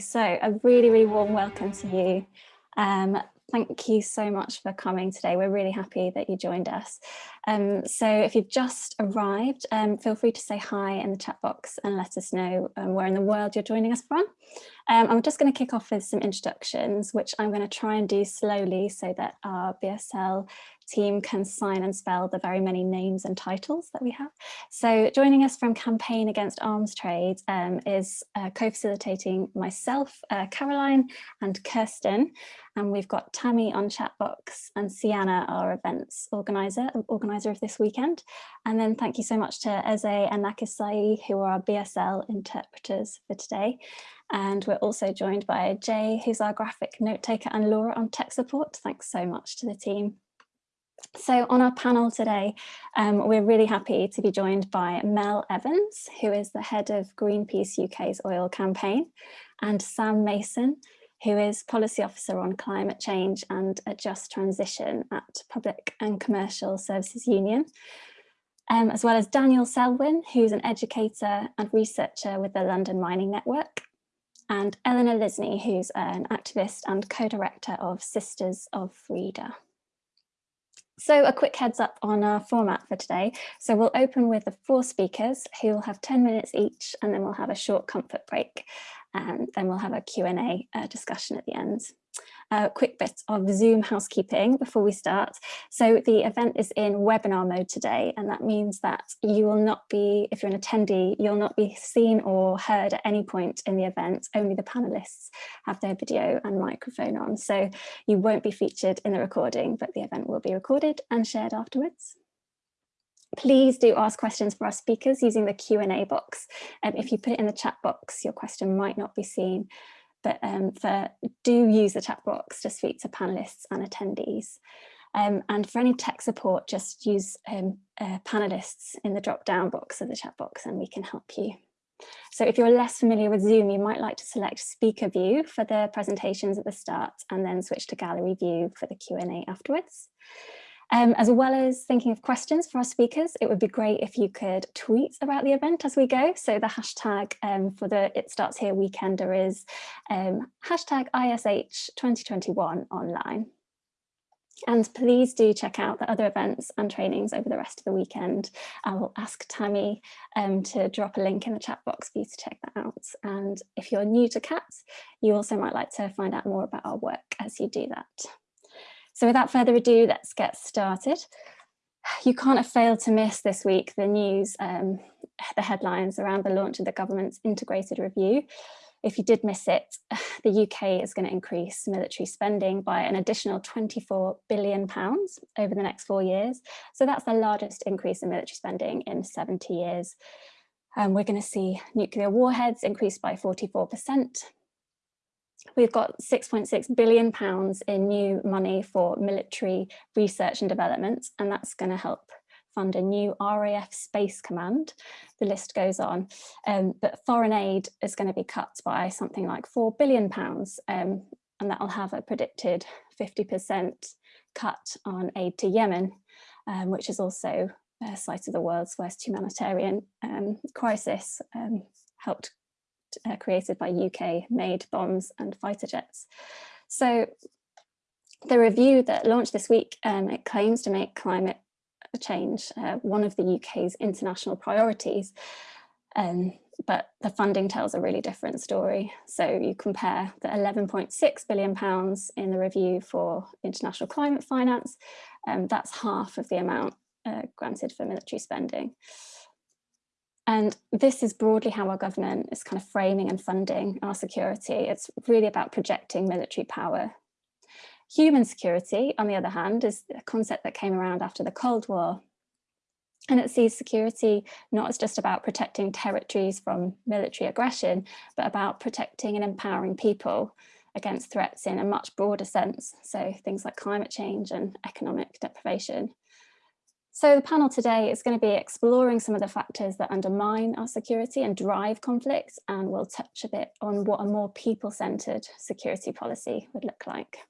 So a really, really warm welcome to you. Um, thank you so much for coming today. We're really happy that you joined us. Um, so if you've just arrived, um, feel free to say hi in the chat box and let us know um, where in the world you're joining us from. Um, I'm just going to kick off with some introductions, which I'm going to try and do slowly so that our BSL team can sign and spell the very many names and titles that we have. So joining us from Campaign Against Arms Trade um, is uh, co-facilitating myself, uh, Caroline and Kirsten, and we've got Tammy on chat box and Sienna, our events organizer, organizer of this weekend. And then thank you so much to Eze and Nakisai, who are our BSL interpreters for today. And we're also joined by Jay, who's our graphic note taker, and Laura on tech support. Thanks so much to the team. So on our panel today, um, we're really happy to be joined by Mel Evans, who is the head of Greenpeace UK's oil campaign, and Sam Mason, who is policy officer on climate change and a just transition at Public and Commercial Services Union, um, as well as Daniel Selwyn, who's an educator and researcher with the London Mining Network, and Eleanor Lisney, who's an activist and co-director of Sisters of Frida. So a quick heads up on our format for today. So we'll open with the four speakers who will have 10 minutes each and then we'll have a short comfort break and then we'll have a Q&A uh, discussion at the end. A quick bit of Zoom housekeeping before we start. So the event is in webinar mode today, and that means that you will not be, if you're an attendee, you'll not be seen or heard at any point in the event. Only the panelists have their video and microphone on. So you won't be featured in the recording, but the event will be recorded and shared afterwards. Please do ask questions for our speakers using the Q&A box. Um, if you put it in the chat box, your question might not be seen but um, for do use the chat box to speak to panelists and attendees. Um, and for any tech support, just use um, uh, panelists in the drop down box of the chat box and we can help you. So if you're less familiar with Zoom, you might like to select speaker view for the presentations at the start and then switch to gallery view for the Q&A afterwards. Um, as well as thinking of questions for our speakers, it would be great if you could tweet about the event as we go. So the hashtag um, for the It Starts Here Weekender is um, hashtag ISH 2021 online. And please do check out the other events and trainings over the rest of the weekend. I will ask Tammy um, to drop a link in the chat box for you to check that out. And if you're new to CAAT, you also might like to find out more about our work as you do that. So without further ado, let's get started. You can't have failed to miss this week the news, um, the headlines around the launch of the government's integrated review. If you did miss it, the UK is going to increase military spending by an additional 24 billion pounds over the next four years. So that's the largest increase in military spending in 70 years. Um, we're going to see nuclear warheads increased by 44%, We've got 6.6 billion pounds in new money for military research and development, and that's going to help fund a new RAF Space Command. The list goes on, um, but foreign aid is going to be cut by something like 4 billion pounds, um, and that'll have a predicted 50% cut on aid to Yemen, um, which is also a site of the world's worst humanitarian um, crisis, um, helped uh, created by UK made bombs and fighter jets. So the review that launched this week, um, it claims to make climate change uh, one of the UK's international priorities. Um, but the funding tells a really different story. So you compare the 11.6 billion pounds in the review for international climate finance, um, that's half of the amount uh, granted for military spending. And this is broadly how our government is kind of framing and funding our security. It's really about projecting military power. Human security, on the other hand, is a concept that came around after the Cold War. And it sees security not as just about protecting territories from military aggression, but about protecting and empowering people against threats in a much broader sense. So things like climate change and economic deprivation. So the panel today is going to be exploring some of the factors that undermine our security and drive conflicts, and we'll touch a bit on what a more people-centered security policy would look like.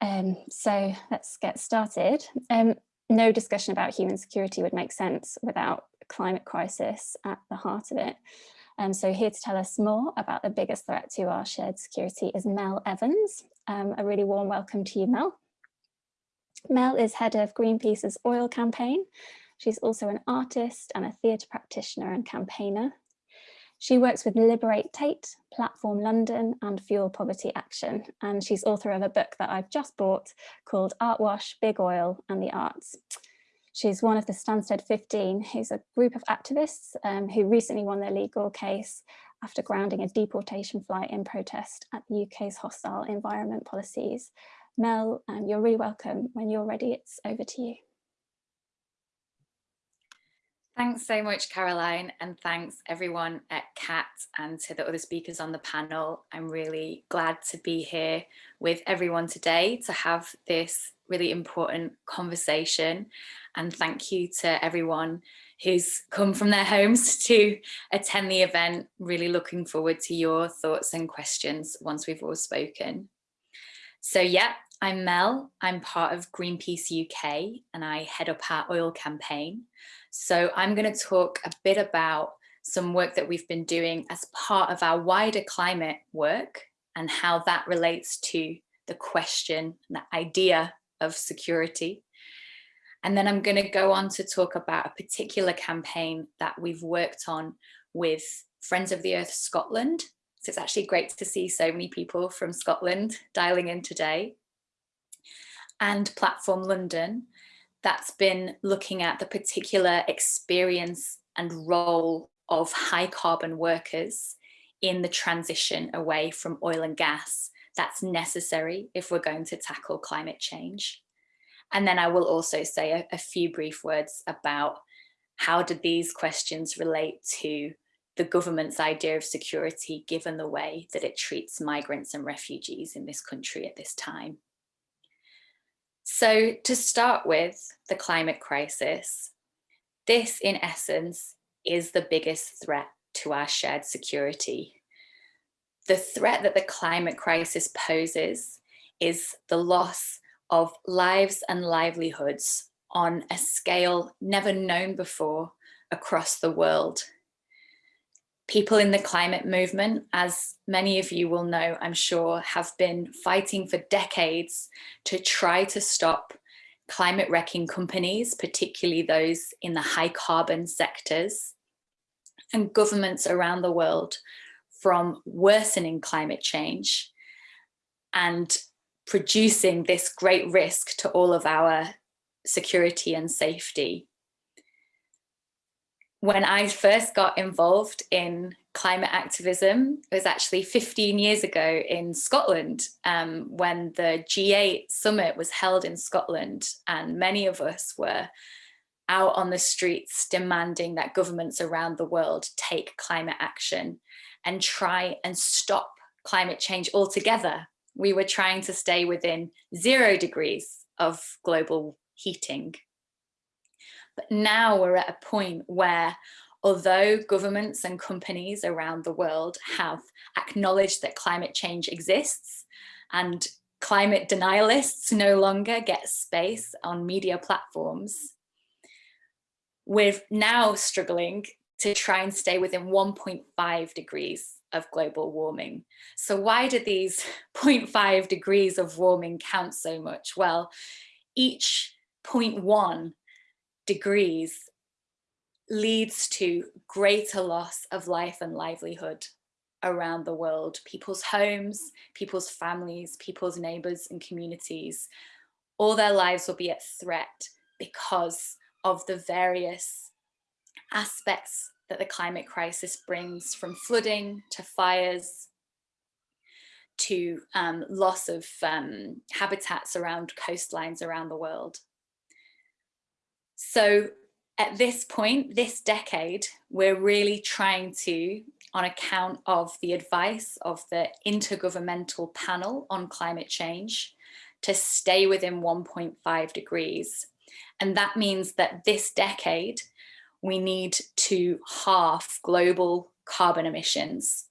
Um, so let's get started. Um, no discussion about human security would make sense without climate crisis at the heart of it. Um, so here to tell us more about the biggest threat to our shared security is Mel Evans. Um, a really warm welcome to you, Mel. Mel is head of Greenpeace's oil campaign. She's also an artist and a theatre practitioner and campaigner. She works with Liberate Tate, Platform London and Fuel Poverty Action. And she's author of a book that I've just bought called Artwash, Big Oil and the Arts. She's one of the Stansted 15, who's a group of activists um, who recently won their legal case after grounding a deportation flight in protest at the UK's hostile environment policies. Mel, um, you're really welcome. When you're ready, it's over to you. Thanks so much, Caroline, and thanks everyone at CAAT and to the other speakers on the panel. I'm really glad to be here with everyone today to have this really important conversation. And thank you to everyone who's come from their homes to attend the event. Really looking forward to your thoughts and questions once we've all spoken. So yeah, I'm Mel. I'm part of Greenpeace UK and I head up our oil campaign. So I'm going to talk a bit about some work that we've been doing as part of our wider climate work and how that relates to the question, the idea of security. And then I'm going to go on to talk about a particular campaign that we've worked on with Friends of the Earth Scotland. So it's actually great to see so many people from Scotland dialing in today. And Platform London, that's been looking at the particular experience and role of high carbon workers in the transition away from oil and gas that's necessary if we're going to tackle climate change. And then I will also say a, a few brief words about how do these questions relate to the government's idea of security given the way that it treats migrants and refugees in this country at this time. So to start with the climate crisis, this in essence is the biggest threat to our shared security. The threat that the climate crisis poses is the loss of lives and livelihoods on a scale never known before across the world people in the climate movement, as many of you will know, I'm sure, have been fighting for decades to try to stop climate wrecking companies, particularly those in the high carbon sectors, and governments around the world from worsening climate change and producing this great risk to all of our security and safety when I first got involved in climate activism, it was actually 15 years ago in Scotland um, when the G8 summit was held in Scotland and many of us were out on the streets demanding that governments around the world take climate action and try and stop climate change altogether. We were trying to stay within zero degrees of global heating. But now we're at a point where although governments and companies around the world have acknowledged that climate change exists and climate denialists no longer get space on media platforms, we're now struggling to try and stay within 1.5 degrees of global warming. So why do these 0.5 degrees of warming count so much? Well, each 0.1 degrees leads to greater loss of life and livelihood around the world. People's homes, people's families, people's neighbours and communities, all their lives will be at threat because of the various aspects that the climate crisis brings from flooding to fires to um, loss of um, habitats around coastlines around the world. So at this point, this decade, we're really trying to, on account of the advice of the Intergovernmental Panel on Climate Change, to stay within 1.5 degrees. And that means that this decade, we need to halve global carbon emissions.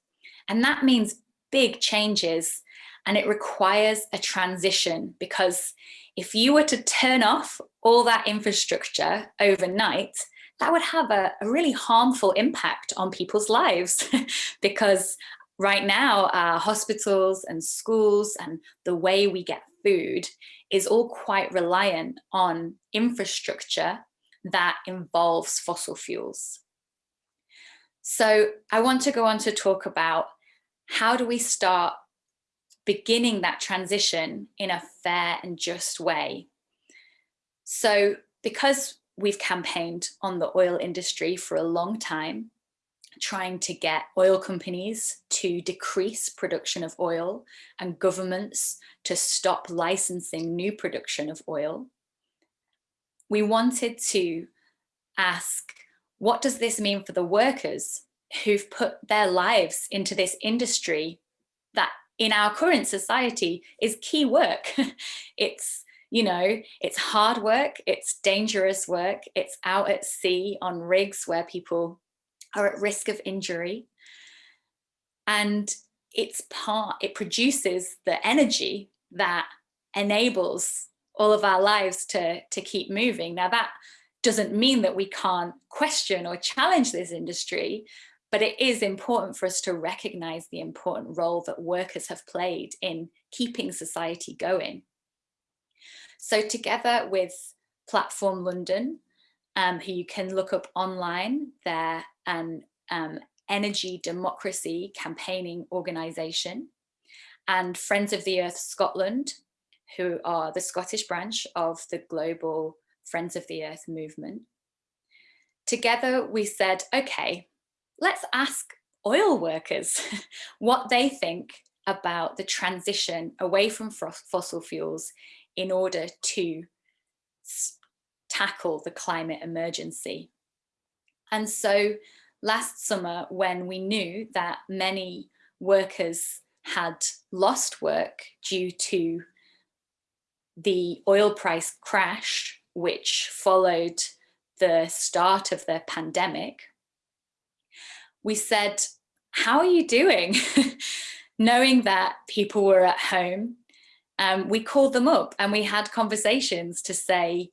And that means big changes and it requires a transition because if you were to turn off all that infrastructure overnight, that would have a, a really harmful impact on people's lives because right now our hospitals and schools and the way we get food is all quite reliant on infrastructure that involves fossil fuels. So I want to go on to talk about how do we start beginning that transition in a fair and just way. So because we've campaigned on the oil industry for a long time, trying to get oil companies to decrease production of oil and governments to stop licensing new production of oil. We wanted to ask, what does this mean for the workers who've put their lives into this industry that in our current society is key work. it's, you know, it's hard work, it's dangerous work, it's out at sea on rigs where people are at risk of injury. And it's part, it produces the energy that enables all of our lives to, to keep moving. Now that doesn't mean that we can't question or challenge this industry, but it is important for us to recognize the important role that workers have played in keeping society going. So together with Platform London, um, who you can look up online, they're an um, energy democracy campaigning organisation, and Friends of the Earth Scotland, who are the Scottish branch of the global Friends of the Earth movement. Together we said, okay, let's ask oil workers what they think about the transition away from fossil fuels in order to tackle the climate emergency. And so last summer, when we knew that many workers had lost work due to the oil price crash, which followed the start of the pandemic, we said, how are you doing? Knowing that people were at home, um, we called them up and we had conversations to say,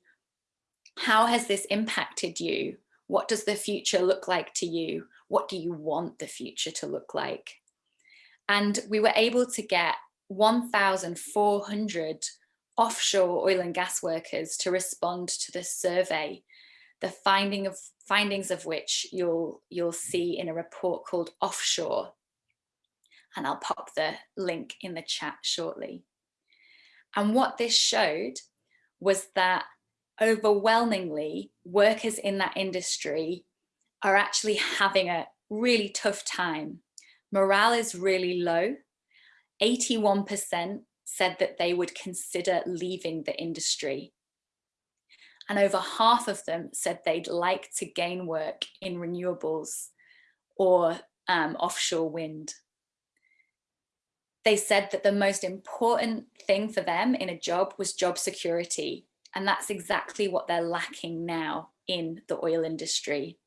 how has this impacted you? What does the future look like to you? What do you want the future to look like? And we were able to get 1,400 offshore oil and gas workers to respond to the survey, the finding of findings of which you'll you'll see in a report called Offshore. And I'll pop the link in the chat shortly. And what this showed was that overwhelmingly workers in that industry are actually having a really tough time. Morale is really low. 81% said that they would consider leaving the industry and over half of them said they'd like to gain work in renewables or um, offshore wind. They said that the most important thing for them in a job was job security. And that's exactly what they're lacking now in the oil industry.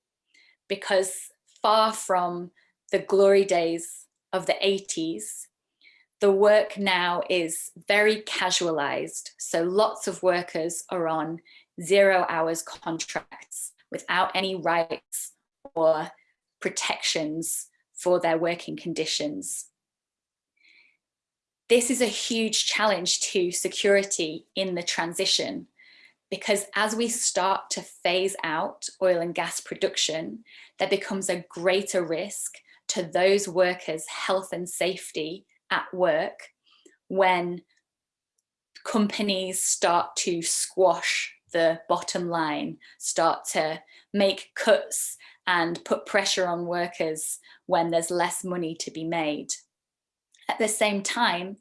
Because far from the glory days of the 80s, the work now is very casualized. So lots of workers are on zero hours contracts without any rights or protections for their working conditions. This is a huge challenge to security in the transition because as we start to phase out oil and gas production, there becomes a greater risk to those workers' health and safety at work when companies start to squash the bottom line, start to make cuts and put pressure on workers when there's less money to be made. At the same time,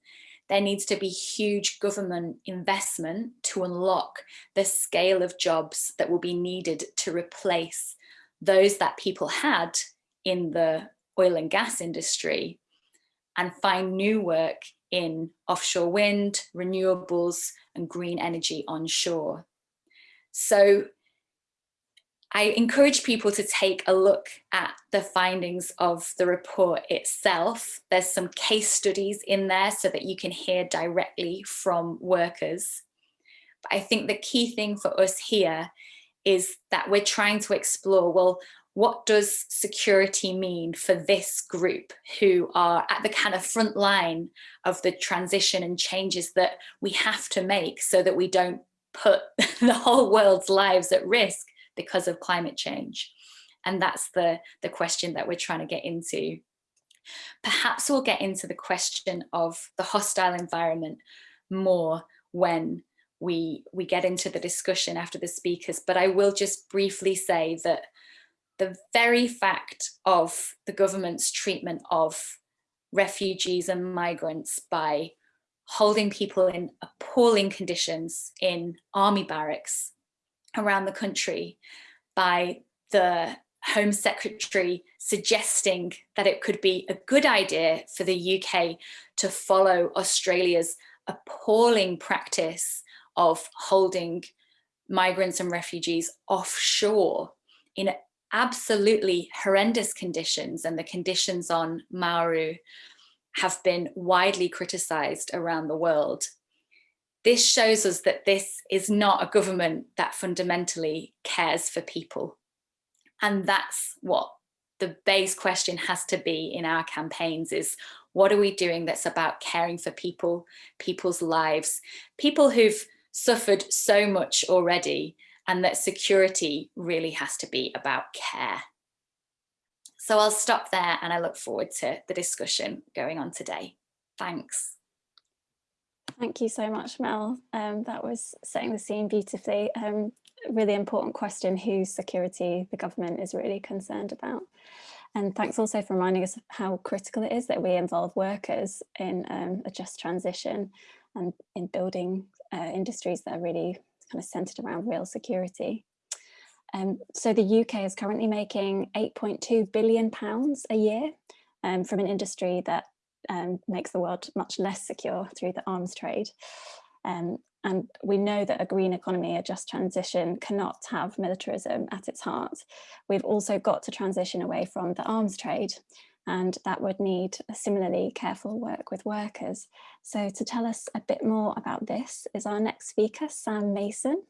there needs to be huge government investment to unlock the scale of jobs that will be needed to replace those that people had in the oil and gas industry and find new work in offshore wind, renewables and green energy onshore. So I encourage people to take a look at the findings of the report itself. There's some case studies in there so that you can hear directly from workers. But I think the key thing for us here is that we're trying to explore, well, what does security mean for this group who are at the kind of front line of the transition and changes that we have to make so that we don't put the whole world's lives at risk because of climate change. And that's the, the question that we're trying to get into. Perhaps we'll get into the question of the hostile environment more when we, we get into the discussion after the speakers, but I will just briefly say that the very fact of the government's treatment of refugees and migrants by holding people in appalling conditions in army barracks around the country by the Home Secretary suggesting that it could be a good idea for the UK to follow Australia's appalling practice of holding migrants and refugees offshore in absolutely horrendous conditions and the conditions on Nauru have been widely criticized around the world. This shows us that this is not a government that fundamentally cares for people. And that's what the base question has to be in our campaigns is what are we doing that's about caring for people, people's lives, people who've suffered so much already and that security really has to be about care. So I'll stop there and I look forward to the discussion going on today. Thanks. Thank you so much, Mel. Um, that was setting the scene beautifully. Um, really important question, whose security the government is really concerned about. And thanks also for reminding us how critical it is that we involve workers in um, a just transition and in building uh, industries that are really kind of centered around real security. Um, so the UK is currently making 8.2 billion pounds a year um, from an industry that um, makes the world much less secure through the arms trade. Um, and we know that a green economy, a just transition cannot have militarism at its heart. We've also got to transition away from the arms trade and that would need similarly careful work with workers. So to tell us a bit more about this is our next speaker, Sam Mason.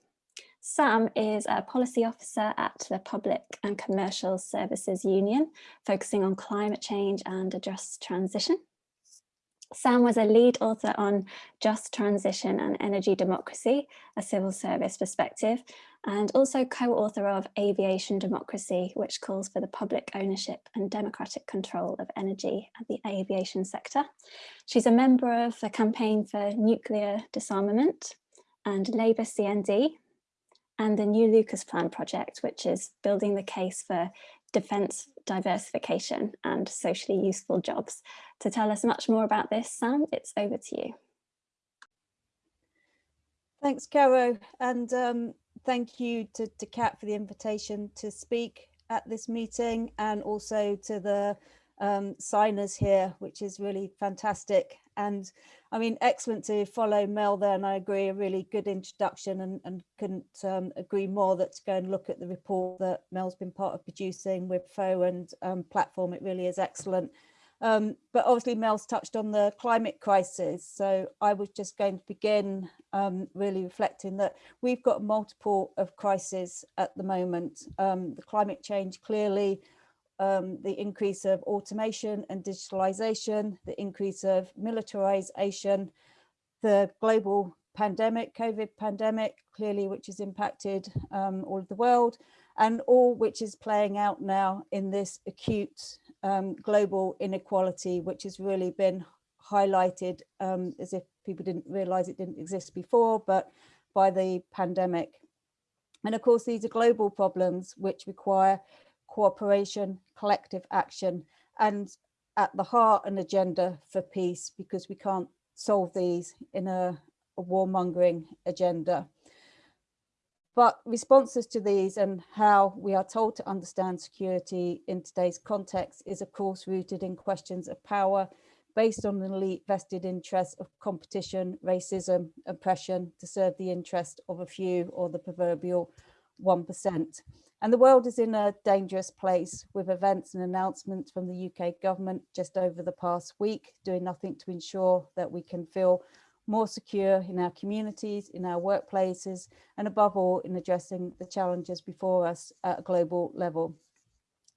Sam is a policy officer at the Public and Commercial Services Union, focusing on climate change and a just transition. Sam was a lead author on Just Transition and Energy Democracy, a civil service perspective, and also co-author of Aviation Democracy, which calls for the public ownership and democratic control of energy at the aviation sector. She's a member of the Campaign for Nuclear Disarmament and Labour CND, and the New Lucas Plan project, which is building the case for defence diversification and socially useful jobs. To tell us much more about this, Sam, it's over to you. Thanks, Caro, and um, thank you to, to CAAT for the invitation to speak at this meeting and also to the um, signers here, which is really fantastic. And I mean, excellent to follow Mel there, and I agree, a really good introduction and, and couldn't um, agree more that to go and look at the report that Mel's been part of producing with FO and um, platform. It really is excellent. Um, but obviously Mel's touched on the climate crisis. So I was just going to begin um, really reflecting that we've got multiple of crises at the moment. Um, the climate change clearly, um, the increase of automation and digitalization, the increase of militarization, the global pandemic, COVID pandemic, clearly, which has impacted um, all of the world, and all which is playing out now in this acute um, global inequality, which has really been highlighted um, as if people didn't realize it didn't exist before, but by the pandemic. And of course, these are global problems which require cooperation, collective action, and at the heart an agenda for peace because we can't solve these in a, a warmongering agenda. But responses to these and how we are told to understand security in today's context is of course rooted in questions of power based on an elite vested interest of competition, racism, oppression to serve the interest of a few or the proverbial 1%. And the world is in a dangerous place with events and announcements from the UK government just over the past week, doing nothing to ensure that we can feel more secure in our communities, in our workplaces, and above all, in addressing the challenges before us at a global level.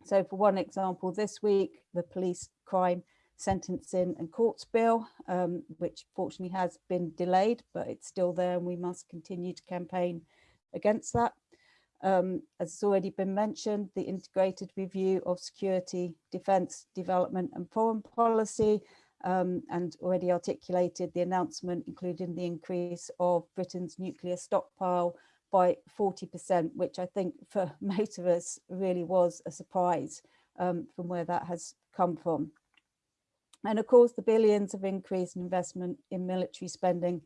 So for one example, this week, the police crime sentencing and courts bill, um, which fortunately has been delayed, but it's still there and we must continue to campaign against that. Um, as has already been mentioned, the integrated review of security, defence, development and foreign policy um, and already articulated the announcement, including the increase of Britain's nuclear stockpile by 40%, which I think for most of us really was a surprise um, from where that has come from. And of course, the billions of increase in investment in military spending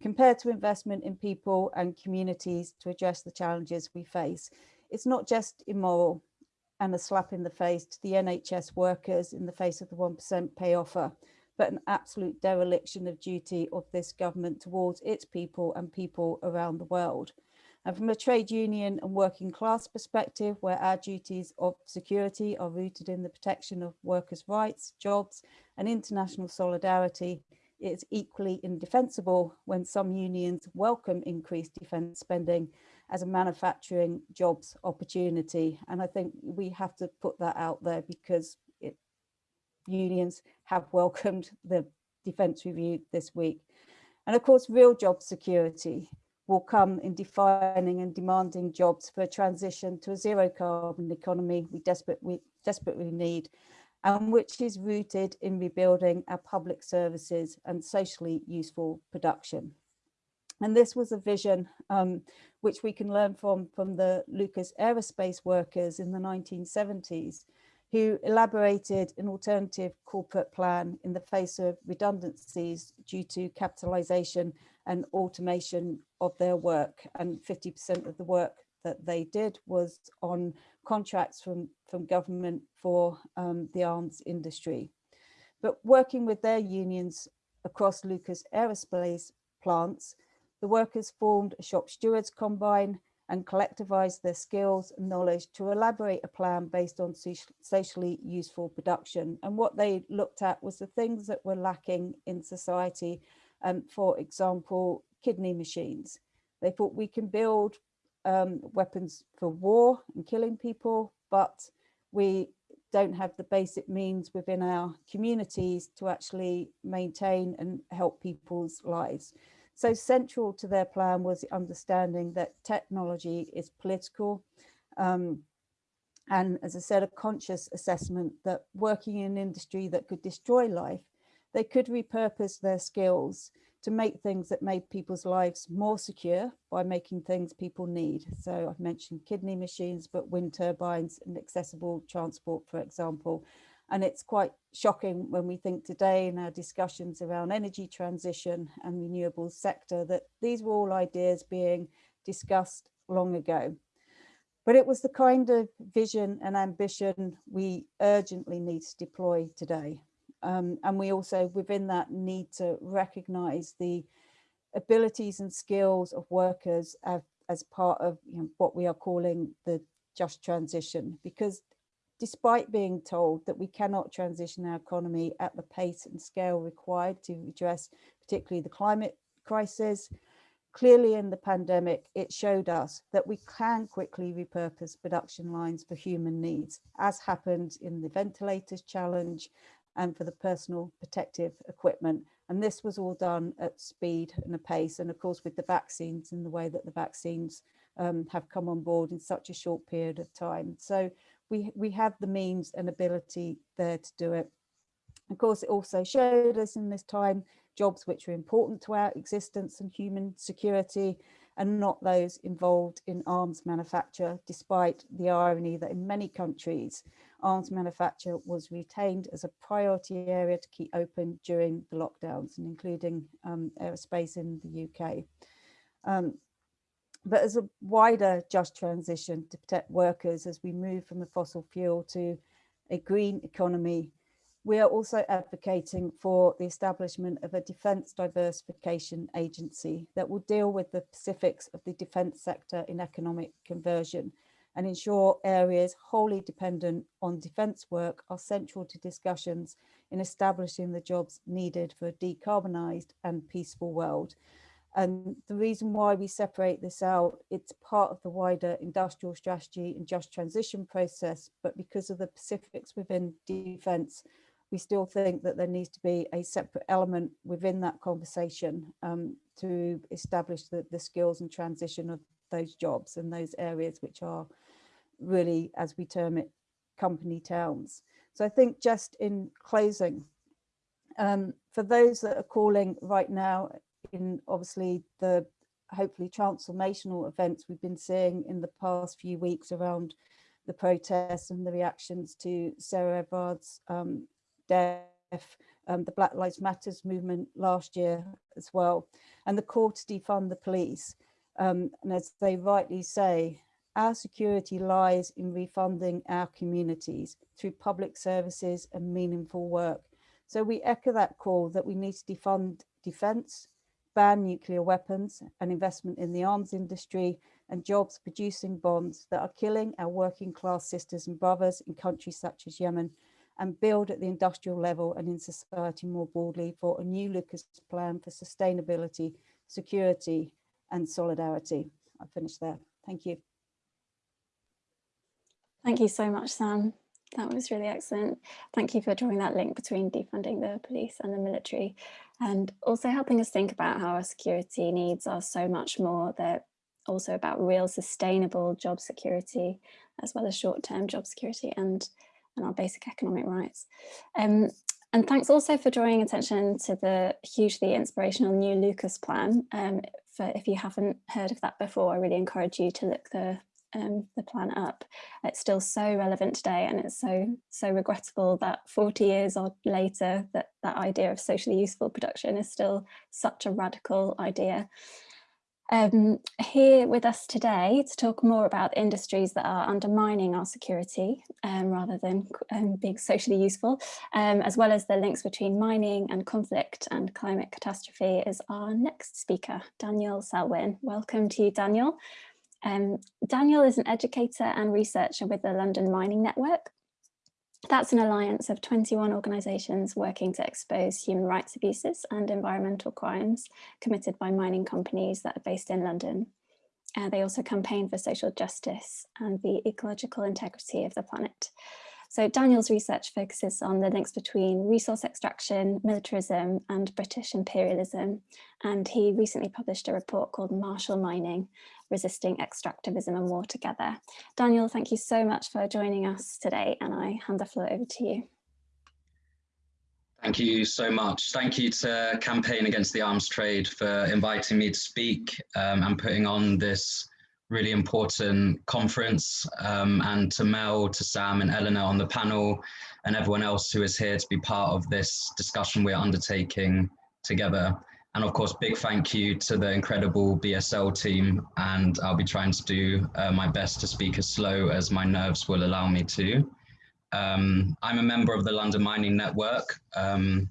compared to investment in people and communities to address the challenges we face. It's not just immoral and a slap in the face to the NHS workers in the face of the 1% pay offer, but an absolute dereliction of duty of this government towards its people and people around the world. And from a trade union and working class perspective, where our duties of security are rooted in the protection of workers' rights, jobs and international solidarity, it's equally indefensible when some unions welcome increased defence spending as a manufacturing jobs opportunity. And I think we have to put that out there because it, unions have welcomed the defence review this week. And of course, real job security will come in defining and demanding jobs for a transition to a zero carbon economy we, desperate, we desperately need and which is rooted in rebuilding our public services and socially useful production. And this was a vision um, which we can learn from, from the Lucas aerospace workers in the 1970s, who elaborated an alternative corporate plan in the face of redundancies due to capitalization and automation of their work. And 50% of the work that they did was on contracts from, from government for um, the arms industry. But working with their unions across Lucas Aerospace plants, the workers formed a shop stewards combine and collectivized their skills and knowledge to elaborate a plan based on socially useful production. And what they looked at was the things that were lacking in society. Um, for example, kidney machines. They thought we can build um, weapons for war and killing people, but we don't have the basic means within our communities to actually maintain and help people's lives. So central to their plan was the understanding that technology is political. Um, and as I said, a conscious assessment that working in an industry that could destroy life, they could repurpose their skills to make things that made people's lives more secure by making things people need. So I've mentioned kidney machines, but wind turbines and accessible transport, for example. And it's quite shocking when we think today in our discussions around energy transition and renewables sector that these were all ideas being discussed long ago. But it was the kind of vision and ambition we urgently need to deploy today. Um, and we also within that need to recognize the abilities and skills of workers as, as part of you know, what we are calling the just transition. Because despite being told that we cannot transition our economy at the pace and scale required to address particularly the climate crisis, clearly in the pandemic, it showed us that we can quickly repurpose production lines for human needs, as happened in the ventilators challenge and for the personal protective equipment. And this was all done at speed and a pace. And of course, with the vaccines and the way that the vaccines um, have come on board in such a short period of time. So we, we have the means and ability there to do it. Of course, it also showed us in this time jobs which are important to our existence and human security and not those involved in arms manufacture, despite the irony that in many countries, arms manufacture was retained as a priority area to keep open during the lockdowns and including um, aerospace in the UK. Um, but as a wider just transition to protect workers as we move from the fossil fuel to a green economy, we are also advocating for the establishment of a defence diversification agency that will deal with the specifics of the defence sector in economic conversion and ensure areas wholly dependent on defence work are central to discussions in establishing the jobs needed for a decarbonised and peaceful world. And the reason why we separate this out, it's part of the wider industrial strategy and just transition process, but because of the specifics within defence, we still think that there needs to be a separate element within that conversation um, to establish the, the skills and transition of those jobs and those areas which are really, as we term it, company towns. So I think just in closing, um, for those that are calling right now in obviously the hopefully transformational events we've been seeing in the past few weeks around the protests and the reactions to Sarah Everard's um, death, um, the Black Lives Matters movement last year as well, and the call to defund the police. Um, and as they rightly say, our security lies in refunding our communities through public services and meaningful work. So we echo that call that we need to defund defence, ban nuclear weapons and investment in the arms industry and jobs producing bonds that are killing our working class sisters and brothers in countries such as Yemen and build at the industrial level and in society more broadly for a new Lucas plan for sustainability, security and solidarity. I'll finish there. Thank you. Thank you so much, Sam. That was really excellent. Thank you for drawing that link between defunding the police and the military and also helping us think about how our security needs are so much more. They're also about real sustainable job security as well as short-term job security and, and our basic economic rights. Um, and thanks also for drawing attention to the hugely inspirational new Lucas plan. Um, for if you haven't heard of that before, I really encourage you to look the um, the plan up. It's still so relevant today and it's so so regrettable that 40 years or later that that idea of socially useful production is still such a radical idea. Um, here with us today to talk more about industries that are undermining our security um, rather than um, being socially useful, um, as well as the links between mining and conflict and climate catastrophe is our next speaker, Daniel Selwyn. Welcome to you, Daniel. Um, Daniel is an educator and researcher with the London Mining Network. That's an alliance of 21 organisations working to expose human rights abuses and environmental crimes committed by mining companies that are based in London. Uh, they also campaign for social justice and the ecological integrity of the planet. So Daniel's research focuses on the links between resource extraction, militarism and British imperialism. And he recently published a report called Martial Mining, Resisting Extractivism and War Together. Daniel, thank you so much for joining us today and I hand the floor over to you. Thank you so much. Thank you to Campaign Against the Arms Trade for inviting me to speak um, and putting on this really important conference um, and to Mel, to Sam and Eleanor on the panel and everyone else who is here to be part of this discussion we're undertaking together. And of course, big thank you to the incredible BSL team. And I'll be trying to do uh, my best to speak as slow as my nerves will allow me to. Um, I'm a member of the London Mining Network, um,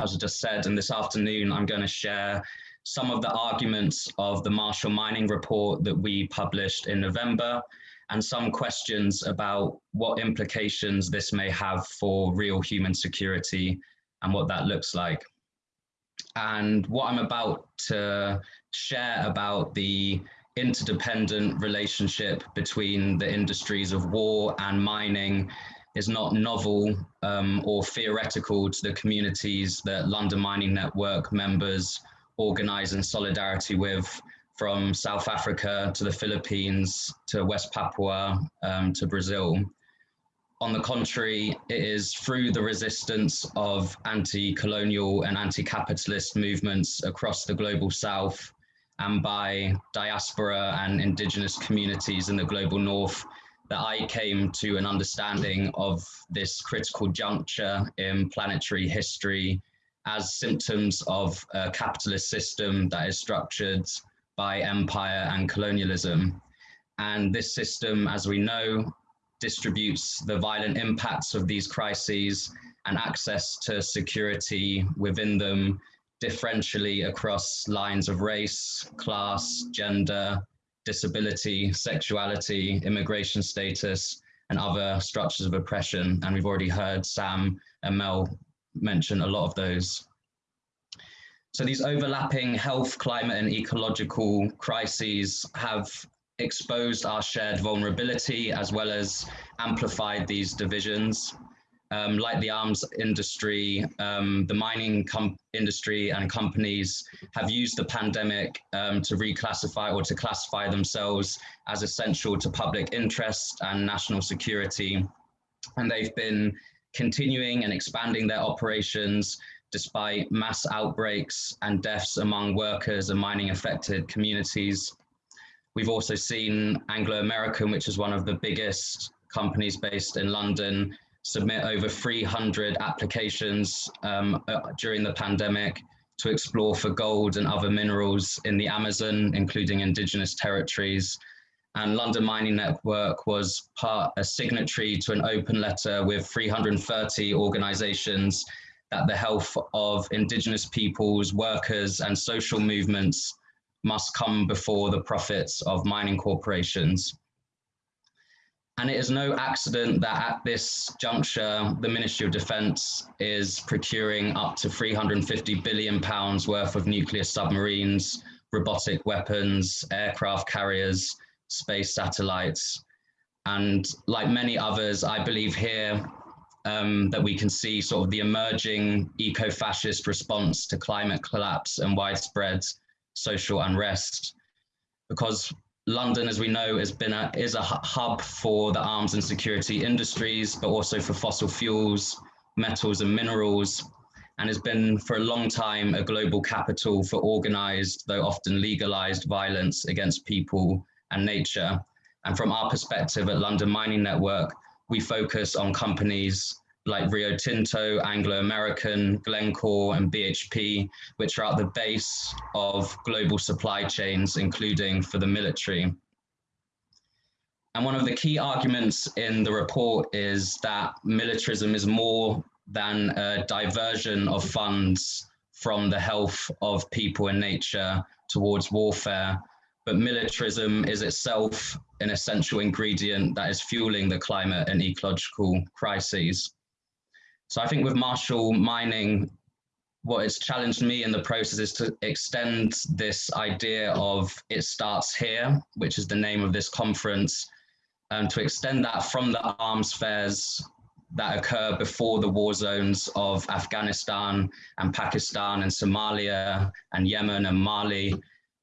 as I just said, and this afternoon I'm going to share some of the arguments of the Martial Mining report that we published in November, and some questions about what implications this may have for real human security and what that looks like. And what I'm about to share about the interdependent relationship between the industries of war and mining is not novel um, or theoretical to the communities that London Mining Network members organize in solidarity with from South Africa to the Philippines to West Papua um, to Brazil. On the contrary, it is through the resistance of anti-colonial and anti-capitalist movements across the global south and by diaspora and indigenous communities in the global north that I came to an understanding of this critical juncture in planetary history as symptoms of a capitalist system that is structured by empire and colonialism. And this system, as we know, distributes the violent impacts of these crises and access to security within them differentially across lines of race, class, gender, disability, sexuality, immigration status, and other structures of oppression. And we've already heard Sam and Mel mention a lot of those. So these overlapping health, climate, and ecological crises have exposed our shared vulnerability as well as amplified these divisions. Um, like the arms industry, um, the mining industry and companies have used the pandemic um, to reclassify or to classify themselves as essential to public interest and national security. And they've been continuing and expanding their operations despite mass outbreaks and deaths among workers and mining affected communities. We've also seen Anglo American, which is one of the biggest companies based in London, submit over 300 applications um, uh, during the pandemic to explore for gold and other minerals in the Amazon, including indigenous territories. And London Mining Network was part a signatory to an open letter with 330 organizations that the health of indigenous peoples, workers, and social movements must come before the profits of mining corporations. And it is no accident that at this juncture, the Ministry of Defence is procuring up to 350 billion pounds worth of nuclear submarines, robotic weapons, aircraft carriers, space satellites. And like many others, I believe here um, that we can see sort of the emerging eco-fascist response to climate collapse and widespread social unrest. Because London, as we know, has been a, is a hub for the arms and security industries, but also for fossil fuels, metals and minerals, and has been for a long time a global capital for organized, though often legalized violence against people and nature. And from our perspective at London Mining Network, we focus on companies like Rio Tinto, Anglo American, Glencore, and BHP, which are at the base of global supply chains, including for the military. And one of the key arguments in the report is that militarism is more than a diversion of funds from the health of people and nature towards warfare, but militarism is itself an essential ingredient that is fueling the climate and ecological crises. So I think with Martial Mining, what has challenged me in the process is to extend this idea of it starts here, which is the name of this conference, and to extend that from the arms fairs that occur before the war zones of Afghanistan and Pakistan and Somalia and Yemen and Mali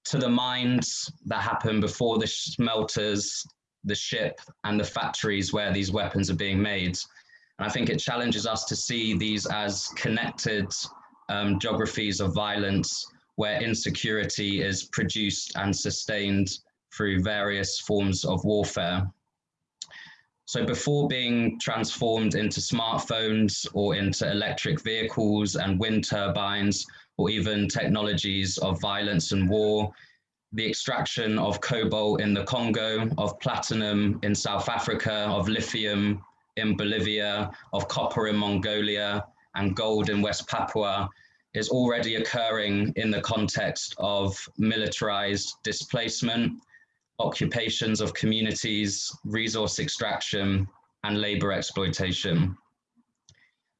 to the mines that happen before the smelters, the ship and the factories where these weapons are being made. And I think it challenges us to see these as connected um, geographies of violence where insecurity is produced and sustained through various forms of warfare. So before being transformed into smartphones or into electric vehicles and wind turbines, or even technologies of violence and war, the extraction of cobalt in the Congo, of platinum in South Africa, of lithium in Bolivia, of copper in Mongolia, and gold in West Papua is already occurring in the context of militarized displacement, occupations of communities, resource extraction, and labor exploitation.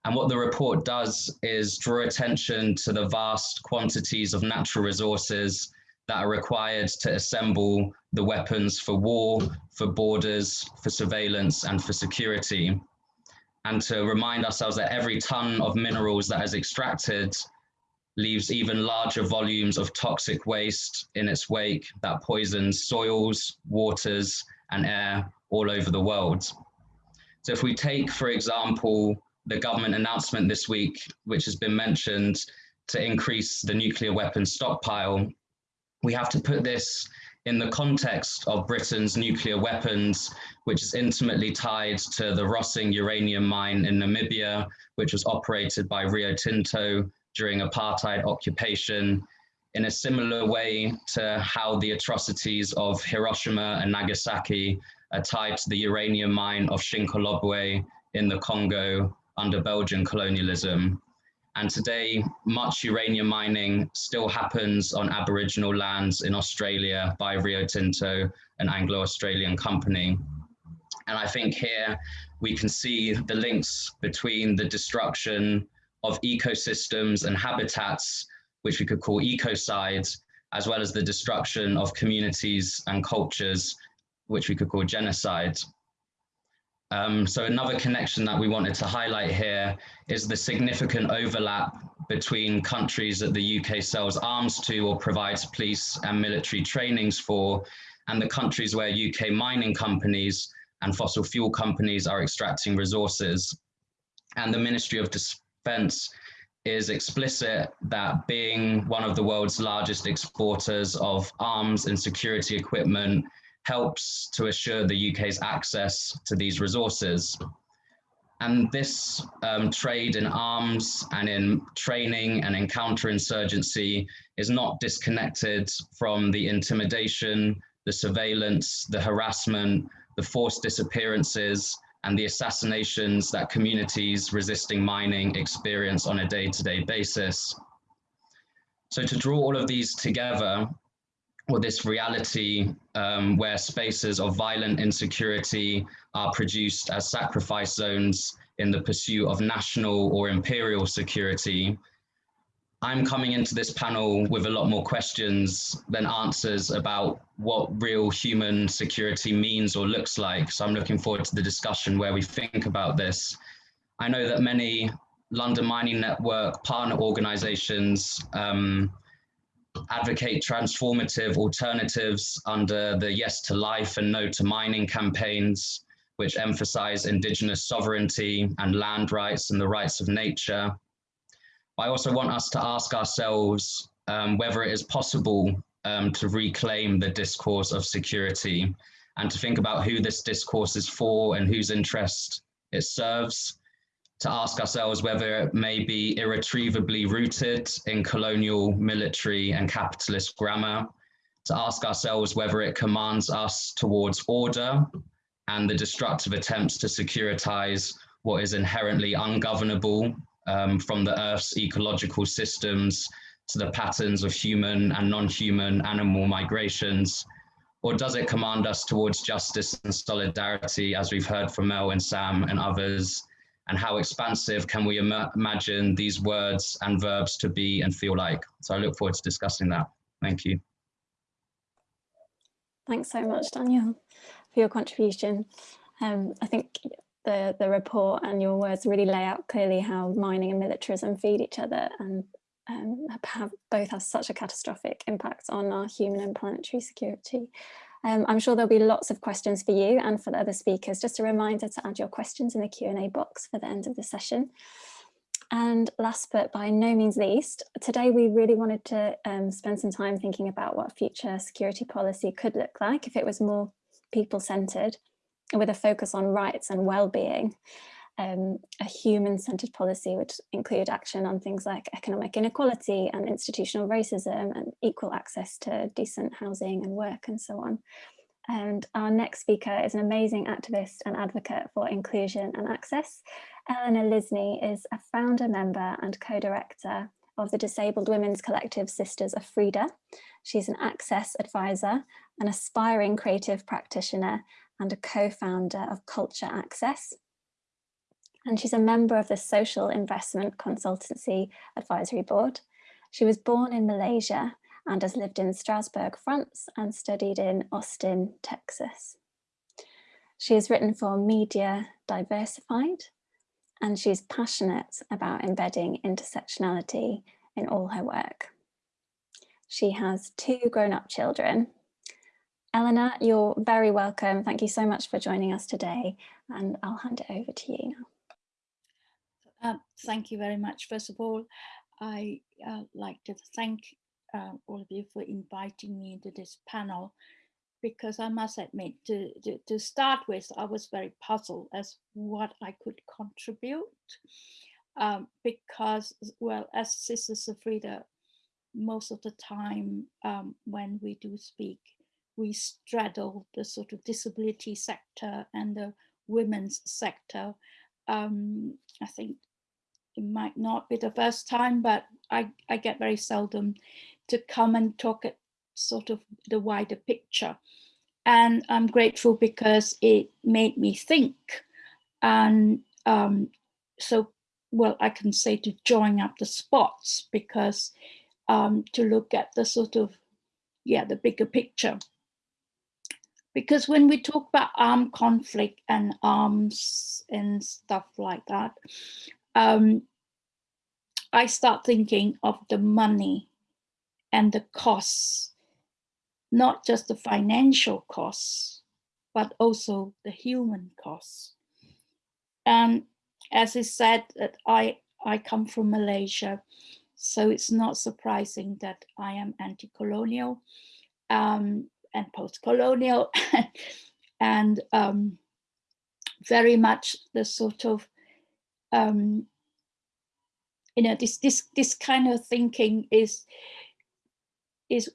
And what the report does is draw attention to the vast quantities of natural resources that are required to assemble the weapons for war, for borders, for surveillance, and for security. And to remind ourselves that every ton of minerals that is extracted leaves even larger volumes of toxic waste in its wake that poisons soils, waters, and air all over the world. So if we take, for example, the government announcement this week, which has been mentioned to increase the nuclear weapons stockpile. We have to put this in the context of Britain's nuclear weapons, which is intimately tied to the Rossing uranium mine in Namibia, which was operated by Rio Tinto during apartheid occupation, in a similar way to how the atrocities of Hiroshima and Nagasaki are tied to the uranium mine of Shinkolobwe in the Congo under Belgian colonialism. And today, much uranium mining still happens on Aboriginal lands in Australia by Rio Tinto, an Anglo-Australian company. And I think here we can see the links between the destruction of ecosystems and habitats, which we could call ecocides, as well as the destruction of communities and cultures, which we could call genocide. Um, so another connection that we wanted to highlight here is the significant overlap between countries that the UK sells arms to or provides police and military trainings for, and the countries where UK mining companies and fossil fuel companies are extracting resources. And the Ministry of Defence is explicit that being one of the world's largest exporters of arms and security equipment helps to assure the UK's access to these resources. And this um, trade in arms and in training and in counterinsurgency is not disconnected from the intimidation, the surveillance, the harassment, the forced disappearances, and the assassinations that communities resisting mining experience on a day-to-day -day basis. So to draw all of these together, or this reality um, where spaces of violent insecurity are produced as sacrifice zones in the pursuit of national or imperial security. I'm coming into this panel with a lot more questions than answers about what real human security means or looks like. So I'm looking forward to the discussion where we think about this. I know that many London Mining Network partner organizations um, advocate transformative alternatives under the Yes to Life and No to Mining campaigns, which emphasize indigenous sovereignty and land rights and the rights of nature. I also want us to ask ourselves um, whether it is possible um, to reclaim the discourse of security and to think about who this discourse is for and whose interest it serves to ask ourselves whether it may be irretrievably rooted in colonial, military, and capitalist grammar, to ask ourselves whether it commands us towards order and the destructive attempts to securitize what is inherently ungovernable um, from the Earth's ecological systems to the patterns of human and non-human animal migrations, or does it command us towards justice and solidarity, as we've heard from Mel and Sam and others, and how expansive can we Im imagine these words and verbs to be and feel like? So I look forward to discussing that. Thank you. Thanks so much, Daniel, for your contribution. Um, I think the, the report and your words really lay out clearly how mining and militarism feed each other and um, have both have such a catastrophic impact on our human and planetary security. Um, I'm sure there'll be lots of questions for you and for the other speakers. Just a reminder to add your questions in the Q&A box for the end of the session. And last but by no means least, today we really wanted to um, spend some time thinking about what future security policy could look like if it was more people-centred with a focus on rights and well-being um, a human-centered policy would include action on things like economic inequality and institutional racism and equal access to decent housing and work and so on. And our next speaker is an amazing activist and advocate for inclusion and access. Eleanor Lisney is a founder member and co-director of the Disabled Women's Collective Sisters of Frida. She's an access advisor, an aspiring creative practitioner and a co-founder of Culture Access, and she's a member of the Social Investment Consultancy Advisory Board. She was born in Malaysia and has lived in Strasbourg, France and studied in Austin, Texas. She has written for Media Diversified and she's passionate about embedding intersectionality in all her work. She has two grown-up children. Eleanor, you're very welcome. Thank you so much for joining us today and I'll hand it over to you now. Uh, thank you very much. First of all, I uh, like to thank uh, all of you for inviting me into this panel because I must admit to, to, to, start with, I was very puzzled as what I could contribute um, because, well, as Sisters of Frida, most of the time um, when we do speak, we straddle the sort of disability sector and the women's sector. Um, I think it might not be the first time, but I, I get very seldom to come and talk at sort of the wider picture. And I'm grateful because it made me think. And um, so, well, I can say to join up the spots because um, to look at the sort of, yeah, the bigger picture. Because when we talk about armed conflict and arms and stuff like that, um, I start thinking of the money and the costs, not just the financial costs, but also the human costs. And as I said, that I, I come from Malaysia, so it's not surprising that I am anti-colonial um, and post-colonial and um, very much the sort of um, you know, this this this kind of thinking is is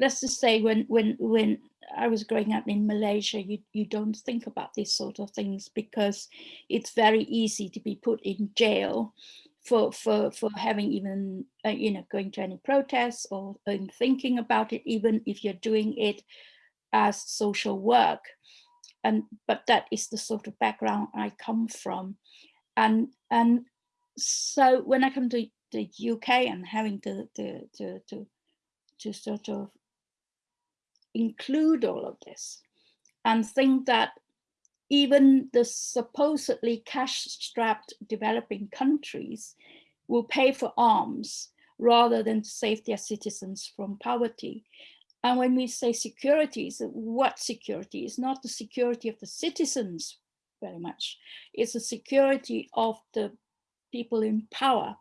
let's just say when when when I was growing up in Malaysia, you you don't think about these sort of things because it's very easy to be put in jail for for for having even uh, you know going to any protests or thinking about it, even if you're doing it as social work. And but that is the sort of background I come from, and and so when I come to the UK and having to, to, to, to, to sort of include all of this and think that even the supposedly cash-strapped developing countries will pay for arms rather than to save their citizens from poverty. And when we say security, what security? It's not the security of the citizens very much. It's the security of the people in power.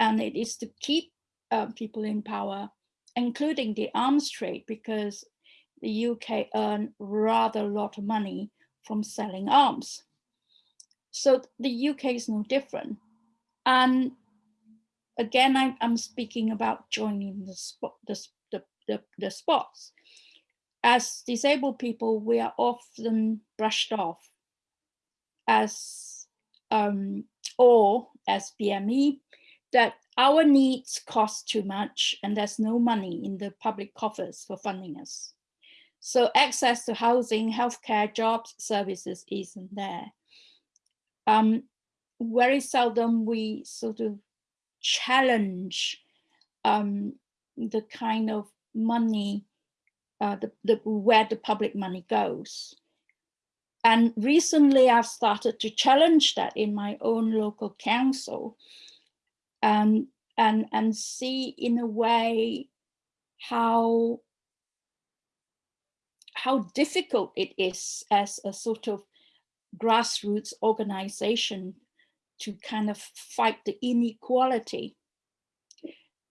And it is to keep uh, people in power, including the arms trade, because the UK earn rather a lot of money from selling arms. So the UK is no different. And again, I, am speaking about joining the, spot, the, the, the, the spots. As disabled people, we are often brushed off as um, or as BME that our needs cost too much and there's no money in the public coffers for funding us. So access to housing, healthcare, jobs, services isn't there. Um, very seldom we sort of challenge um, the kind of money, uh, the, the, where the public money goes. And recently I've started to challenge that in my own local council and, and, and see in a way how, how difficult it is as a sort of grassroots organization to kind of fight the inequality.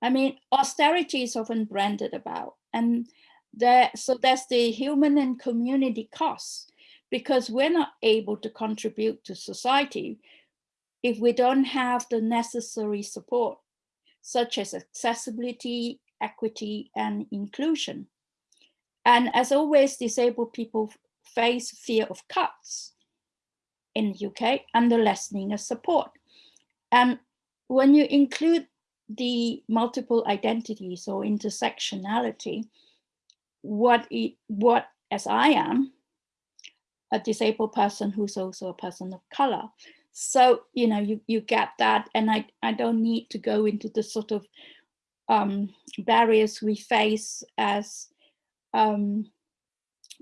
I mean, austerity is often branded about, and there, so there's the human and community costs because we're not able to contribute to society if we don't have the necessary support, such as accessibility, equity, and inclusion. And as always, disabled people face fear of cuts in the UK and the lessening of support. And when you include the multiple identities or intersectionality, what, it, what as I am, a disabled person who's also a person of color. So, you know, you, you get that. And I, I don't need to go into the sort of um, barriers we face as um,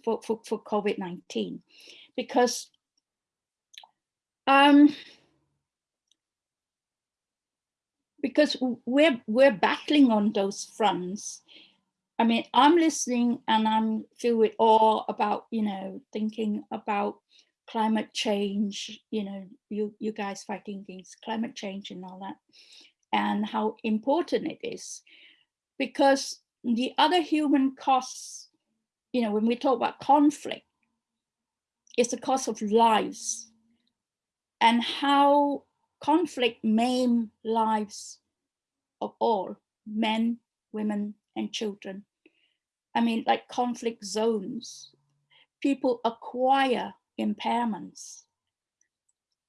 for, for, for COVID-19 because um, because we're we're battling on those fronts I mean, I'm listening and I'm filled with awe about, you know, thinking about climate change, you know, you, you guys fighting against climate change and all that, and how important it is. Because the other human costs, you know, when we talk about conflict, it's the cost of lives and how conflict maim lives of all men, women, and children. I mean, like conflict zones, people acquire impairments.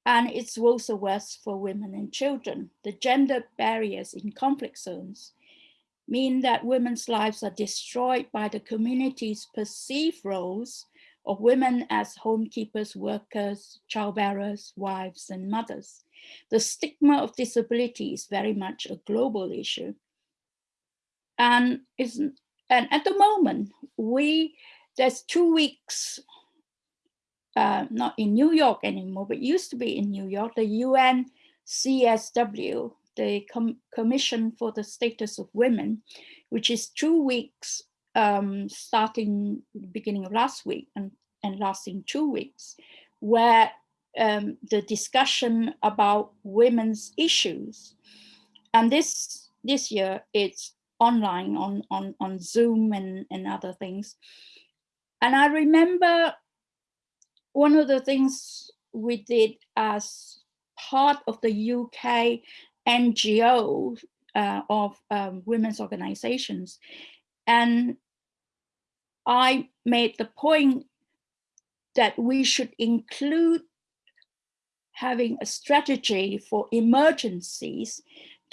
And it's also worse for women and children. The gender barriers in conflict zones mean that women's lives are destroyed by the community's perceived roles of women as homekeepers, workers, childbearers, wives, and mothers. The stigma of disability is very much a global issue. And, is, and at the moment, we there's two weeks, uh, not in New York anymore, but used to be in New York, the UN CSW, the Com Commission for the Status of Women, which is two weeks um, starting beginning of last week and, and lasting two weeks, where um, the discussion about women's issues. And this this year it's online on, on, on Zoom and, and other things. And I remember one of the things we did as part of the UK NGO uh, of um, women's organizations. And I made the point that we should include having a strategy for emergencies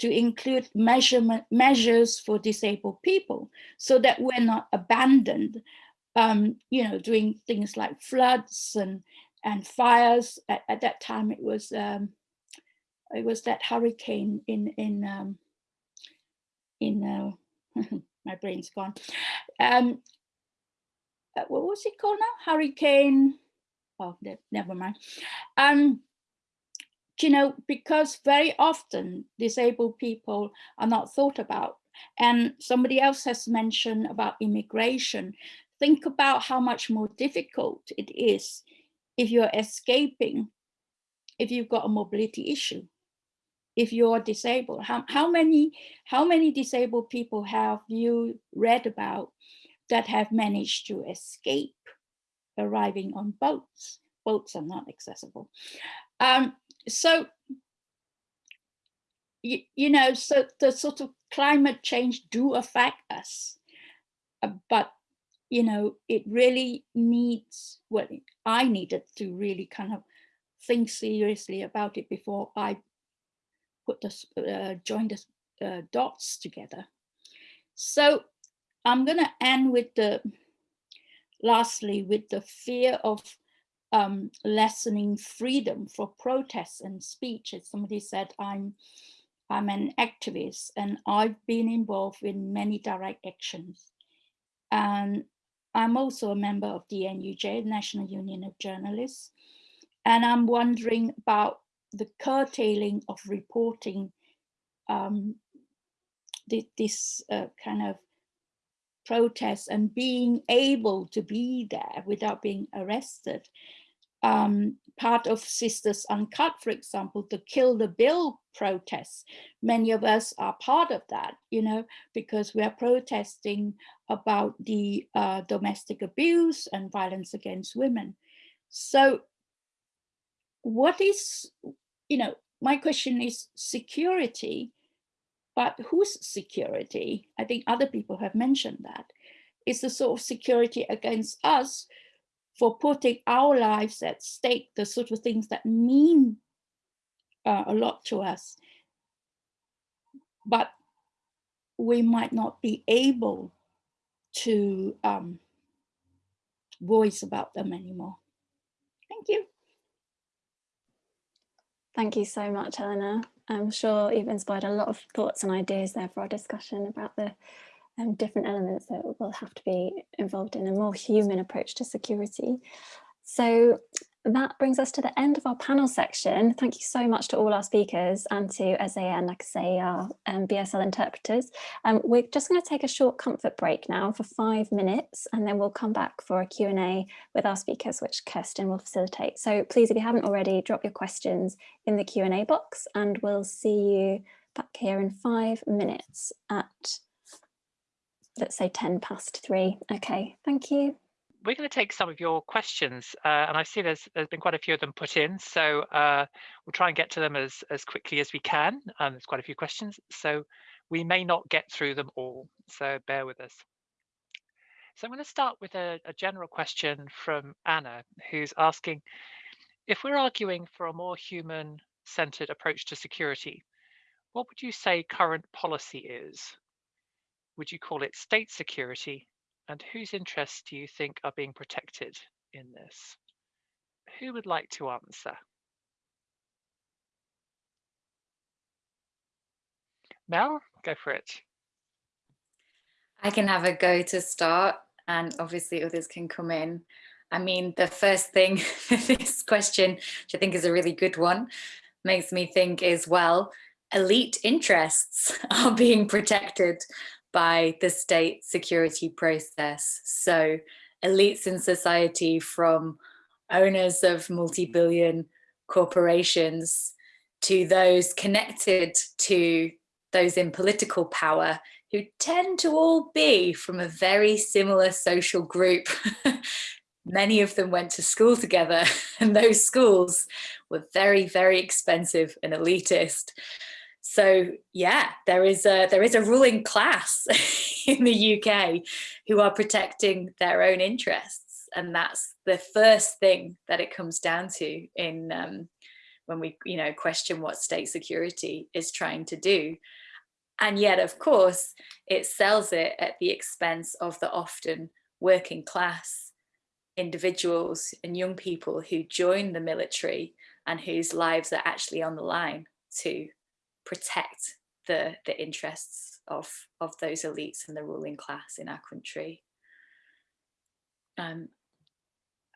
to include measurement measures for disabled people so that we're not abandoned um, you know doing things like floods and and fires at, at that time it was um, it was that hurricane in in um, in uh, my brain's gone. Um, uh, what was it called now? Hurricane. Oh, never mind. Um, you know, because very often disabled people are not thought about. And somebody else has mentioned about immigration. Think about how much more difficult it is if you're escaping, if you've got a mobility issue if you're disabled how, how many how many disabled people have you read about that have managed to escape arriving on boats boats are not accessible um, so you, you know so the sort of climate change do affect us uh, but you know it really needs what well, i needed to really kind of think seriously about it before i put the uh, join the uh, dots together. So I'm going to end with the lastly with the fear of um, lessening freedom for protests and speech. As somebody said, I'm I'm an activist and I've been involved in many direct actions. And I'm also a member of the NUJ, National Union of Journalists. And I'm wondering about the curtailing of reporting um, this uh, kind of protest and being able to be there without being arrested. Um, part of Sisters Uncut, for example, the Kill the Bill protests, many of us are part of that, you know, because we are protesting about the uh, domestic abuse and violence against women. So what is, you know, my question is security, but whose security? I think other people have mentioned that. Is the sort of security against us for putting our lives at stake, the sort of things that mean uh, a lot to us, but we might not be able to um, voice about them anymore. Thank you. Thank you so much, Eleanor. I'm sure you've inspired a lot of thoughts and ideas there for our discussion about the um, different elements that will have to be involved in a more human approach to security. So that brings us to the end of our panel section. Thank you so much to all our speakers and to and like I say, our um, BSL interpreters. Um, we're just going to take a short comfort break now for five minutes and then we'll come back for a Q&A with our speakers, which Kirsten will facilitate. So please, if you haven't already, drop your questions in the Q&A box and we'll see you back here in five minutes at, let's say 10 past three. Okay, thank you we're going to take some of your questions, uh, and I see there's there's been quite a few of them put in, so uh, we'll try and get to them as as quickly as we can. Um, there's quite a few questions, so we may not get through them all, so bear with us. So I'm going to start with a, a general question from Anna, who's asking, If we're arguing for a more human-centered approach to security, what would you say current policy is? Would you call it state security? And whose interests do you think are being protected in this? Who would like to answer? Mel, go for it. I can have a go to start and obviously others can come in. I mean, the first thing this question, which I think is a really good one, makes me think is, well, elite interests are being protected by the state security process. So elites in society from owners of multi-billion corporations to those connected to those in political power who tend to all be from a very similar social group. Many of them went to school together and those schools were very, very expensive and elitist. So yeah, there is a there is a ruling class in the UK who are protecting their own interests. And that's the first thing that it comes down to in um, when we you know question what state security is trying to do and yet, of course, it sells it at the expense of the often working class individuals and young people who join the military and whose lives are actually on the line to protect the, the interests of, of those elites and the ruling class in our country. Um,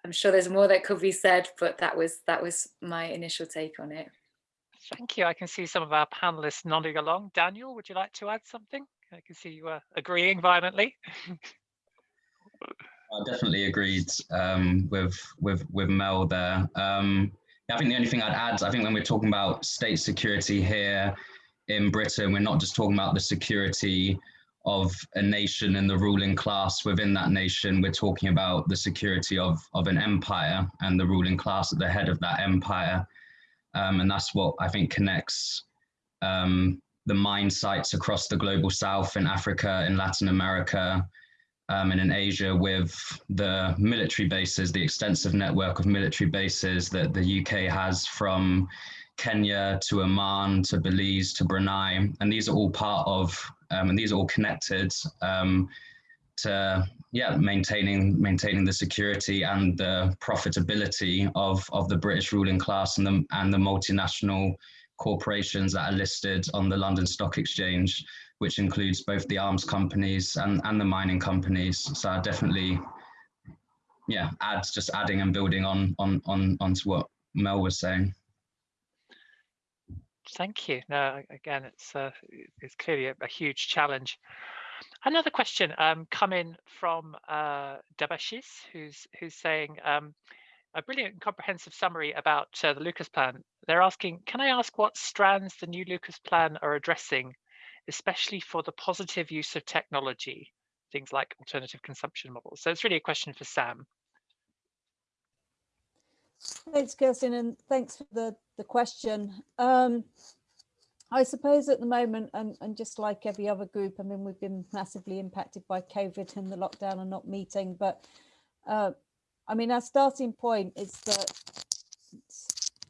I'm sure there's more that could be said, but that was that was my initial take on it. Thank you. I can see some of our panelists nodding along. Daniel, would you like to add something? I can see you are agreeing violently. I definitely agreed um, with with with Mel there. Um, I think the only thing I'd add, I think when we're talking about state security here in Britain, we're not just talking about the security of a nation and the ruling class within that nation. We're talking about the security of of an empire and the ruling class at the head of that empire. Um, and that's what I think connects um, the mine sites across the global south in Africa, in Latin America, um, and in Asia with the military bases, the extensive network of military bases that the UK has from Kenya to Oman to Belize to Brunei. And these are all part of, um, and these are all connected um, to yeah, maintaining maintaining the security and the profitability of of the British ruling class and the and the multinational corporations that are listed on the London Stock Exchange, which includes both the arms companies and and the mining companies. So I definitely, yeah, adds just adding and building on on on onto what Mel was saying. Thank you. No, again, it's uh, it's clearly a, a huge challenge. Another question um, coming from uh, Dabashis, who's who's saying um, a brilliant comprehensive summary about uh, the Lucas plan. They're asking, can I ask what strands the new Lucas plan are addressing, especially for the positive use of technology, things like alternative consumption models? So it's really a question for Sam. Thanks, Kirsten, and thanks for the, the question. Um, I suppose at the moment, and, and just like every other group, I mean, we've been massively impacted by COVID and the lockdown and not meeting, but uh, I mean, our starting point is that it's,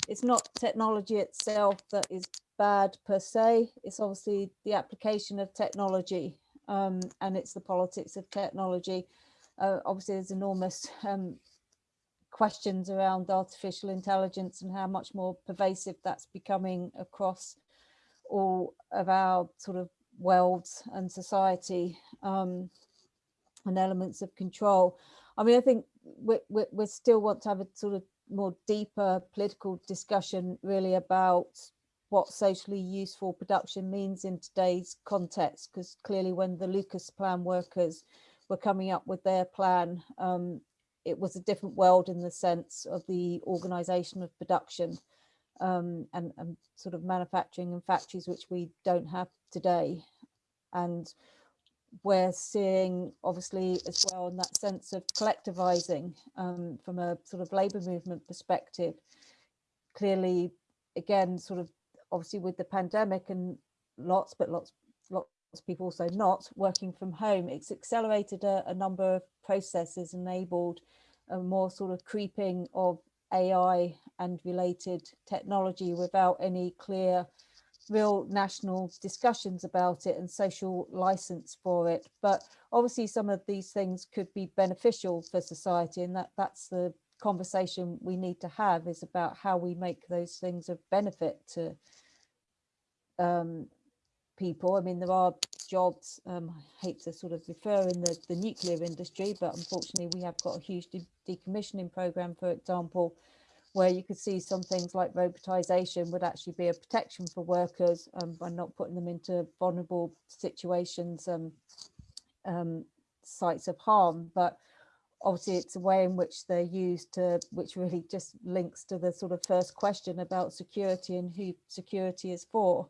it's not technology itself that is bad per se. It's obviously the application of technology um, and it's the politics of technology. Uh, obviously, there's enormous um, questions around artificial intelligence and how much more pervasive that's becoming across all of our sort of worlds and society um, and elements of control. I mean, I think we, we, we still want to have a sort of more deeper political discussion really about what socially useful production means in today's context, because clearly when the Lucas plan workers were coming up with their plan, um, it was a different world in the sense of the organisation of production um, and, and sort of manufacturing and factories which we don't have today. And we're seeing obviously as well in that sense of collectivizing um, from a sort of labor movement perspective. Clearly, again, sort of obviously with the pandemic and lots, but lots, lots of people also not working from home, it's accelerated a, a number of processes, enabled a more sort of creeping of AI and related technology without any clear real national discussions about it and social license for it. But obviously some of these things could be beneficial for society and that that's the conversation we need to have is about how we make those things of benefit to um, people. I mean, there are jobs, um, I hate to sort of refer in the, the nuclear industry, but unfortunately we have got a huge de decommissioning program, for example, where you could see some things like robotisation would actually be a protection for workers um, by not putting them into vulnerable situations, um, um, sites of harm. But obviously it's a way in which they're used to, which really just links to the sort of first question about security and who security is for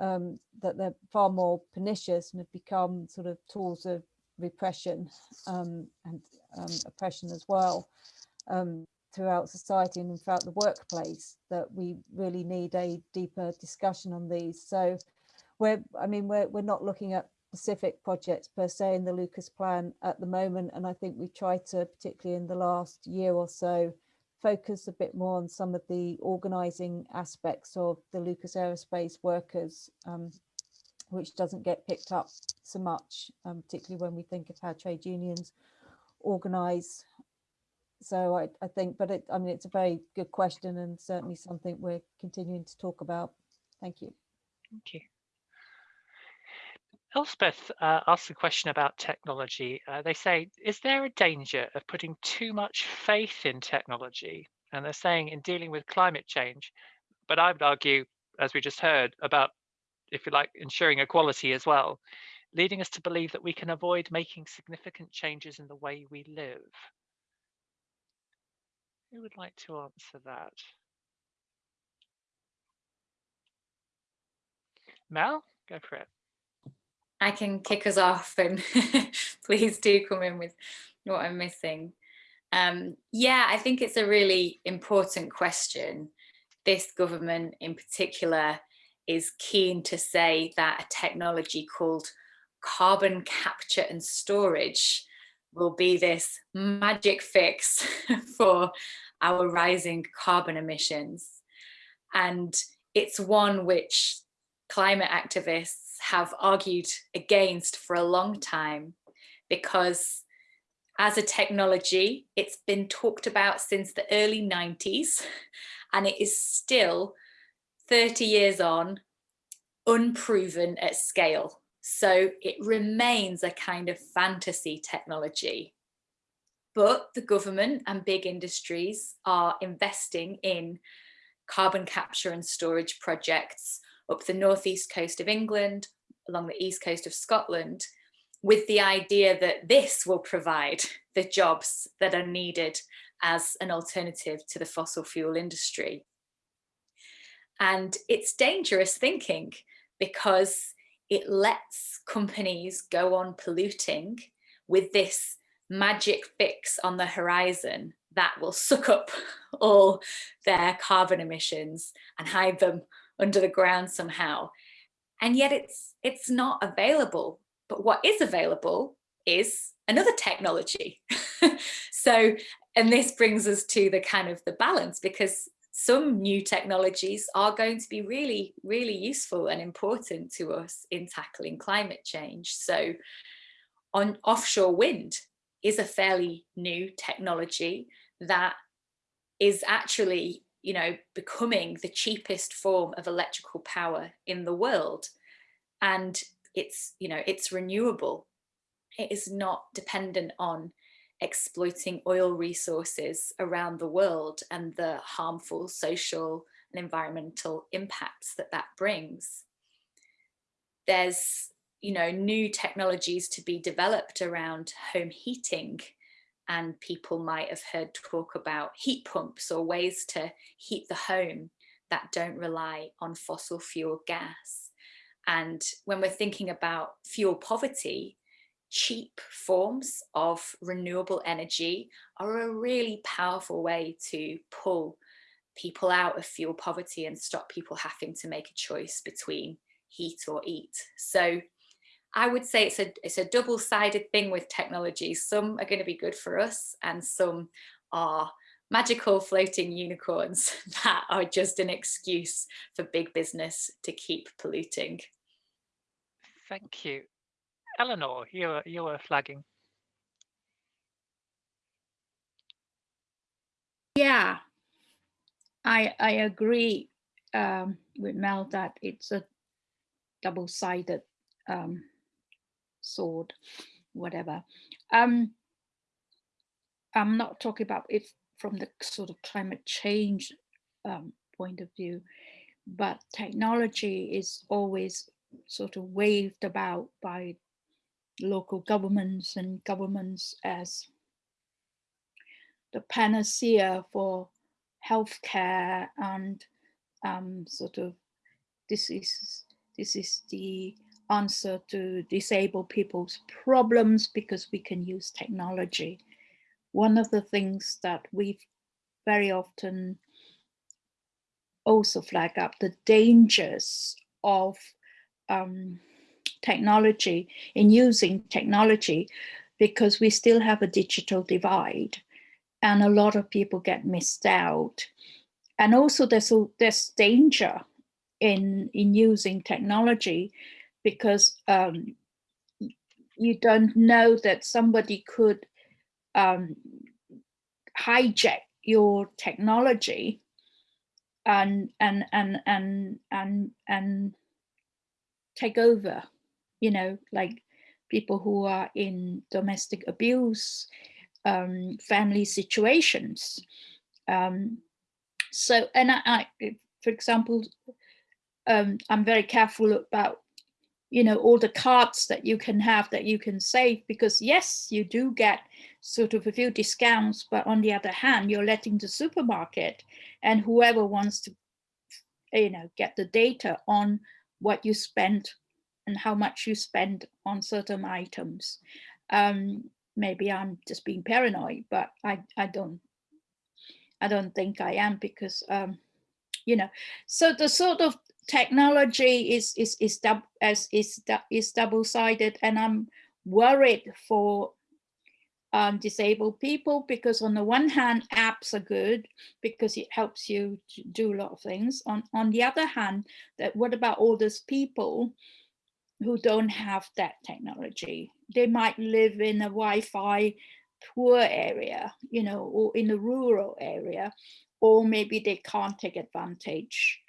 um, that they're far more pernicious and have become sort of tools of repression um, and um, oppression as well um, throughout society and throughout the workplace that we really need a deeper discussion on these. So we're, I mean, we're, we're not looking at specific projects per se in the Lucas plan at the moment. And I think we tried to, particularly in the last year or so, focus a bit more on some of the organising aspects of the Lucas Aerospace workers, um, which doesn't get picked up so much, um, particularly when we think of how trade unions organise. So I, I think, but it, I mean, it's a very good question and certainly something we're continuing to talk about. Thank you. Thank you. Elspeth uh, asked a question about technology. Uh, they say, is there a danger of putting too much faith in technology? And they're saying in dealing with climate change, but I would argue, as we just heard, about, if you like, ensuring equality as well, leading us to believe that we can avoid making significant changes in the way we live. Who would like to answer that? Mel, go for it. I can kick us off and please do come in with what I'm missing. Um, yeah, I think it's a really important question. This government in particular is keen to say that a technology called carbon capture and storage will be this magic fix for our rising carbon emissions. And it's one which climate activists have argued against for a long time because as a technology, it's been talked about since the early 90s and it is still 30 years on unproven at scale. So it remains a kind of fantasy technology. But the government and big industries are investing in carbon capture and storage projects up the northeast coast of England, along the east coast of Scotland, with the idea that this will provide the jobs that are needed as an alternative to the fossil fuel industry. And it's dangerous thinking because it lets companies go on polluting with this magic fix on the horizon that will suck up all their carbon emissions and hide them under the ground somehow. And yet it's, it's not available. But what is available is another technology. so, and this brings us to the kind of the balance because some new technologies are going to be really, really useful and important to us in tackling climate change. So on offshore wind is a fairly new technology that is actually you know, becoming the cheapest form of electrical power in the world. And it's, you know, it's renewable. It is not dependent on exploiting oil resources around the world and the harmful social and environmental impacts that that brings. There's, you know, new technologies to be developed around home heating and people might have heard talk about heat pumps or ways to heat the home that don't rely on fossil fuel gas. And when we're thinking about fuel poverty, cheap forms of renewable energy are a really powerful way to pull people out of fuel poverty and stop people having to make a choice between heat or eat. So I would say it's a, it's a double-sided thing with technology. Some are going to be good for us and some are magical floating unicorns that are just an excuse for big business to keep polluting. Thank you. Eleanor, you were, you were flagging. Yeah, I I agree um, with Mel that it's a double-sided um, sword, whatever. Um, I'm not talking about it from the sort of climate change um, point of view, but technology is always sort of waved about by local governments and governments as the panacea for healthcare and um, sort of this is this is the answer to disabled people's problems because we can use technology. One of the things that we very often also flag up the dangers of um, technology in using technology because we still have a digital divide and a lot of people get missed out. And also there's, there's danger in, in using technology because um, you don't know that somebody could um, hijack your technology and and and and and and take over you know like people who are in domestic abuse um, family situations. Um, so, and I, I, for example, um, I'm very careful about, you know, all the cards that you can have that you can save because yes, you do get sort of a few discounts, but on the other hand, you're letting the supermarket and whoever wants to, you know, get the data on what you spend and how much you spend on certain items. Um, maybe I'm just being paranoid, but I, I don't, I don't think I am because, um, you know, so the sort of technology is, is, is, as, is, is double-sided and I'm worried for um, disabled people because on the one hand, apps are good because it helps you to do a lot of things. On, on the other hand, that what about all those people who don't have that technology. They might live in a Wi-Fi poor area, you know, or in a rural area, or maybe they can't take advantage.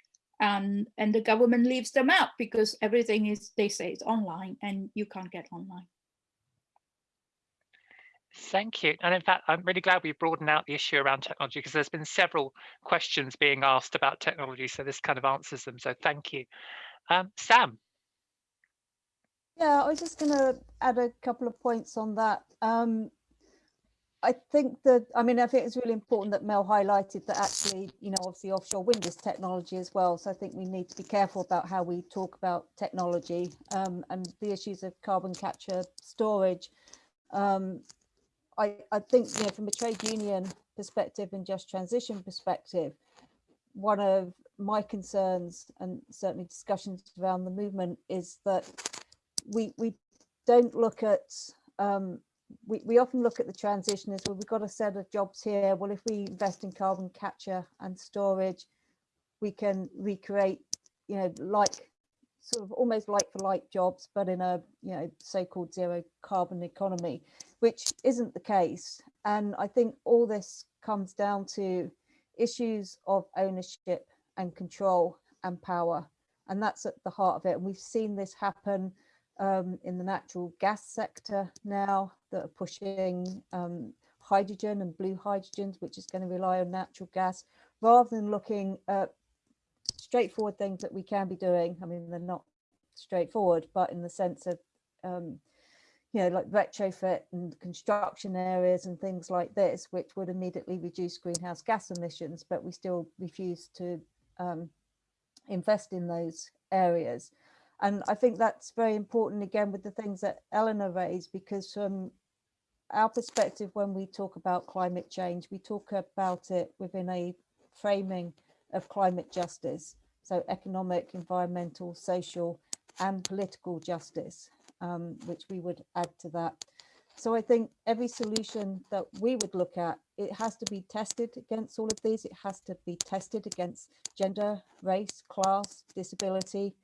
And, and the government leaves them out because everything is, they say it's online and you can't get online. Thank you. And in fact, I'm really glad we broadened out the issue around technology because there's been several questions being asked about technology. So this kind of answers them. So thank you. Um, Sam. Yeah, I was just going to add a couple of points on that. Um, I think that, I mean, I think it's really important that Mel highlighted that actually, you know, obviously offshore wind is technology as well. So I think we need to be careful about how we talk about technology um, and the issues of carbon capture storage. Um, I, I think, you know, from a trade union perspective and just transition perspective, one of my concerns and certainly discussions around the movement is that we we don't look at um, we, we often look at the transition as well we've got a set of jobs here. Well if we invest in carbon capture and storage we can recreate you know like sort of almost like for like jobs but in a you know so-called zero carbon economy which isn't the case. And i think all this comes down to issues of ownership and control and power and that's at the heart of it. And we've seen this happen um, in the natural gas sector now that are pushing um, hydrogen and blue hydrogens, which is going to rely on natural gas, rather than looking at straightforward things that we can be doing. I mean, they're not straightforward, but in the sense of, um, you know, like retrofit and construction areas and things like this, which would immediately reduce greenhouse gas emissions, but we still refuse to um, invest in those areas. And I think that's very important again with the things that Eleanor raised, because from our perspective, when we talk about climate change, we talk about it within a framing of climate justice. So economic, environmental, social and political justice, um, which we would add to that. so I think every solution that we would look at, it has to be tested against all of these. It has to be tested against gender, race, class, disability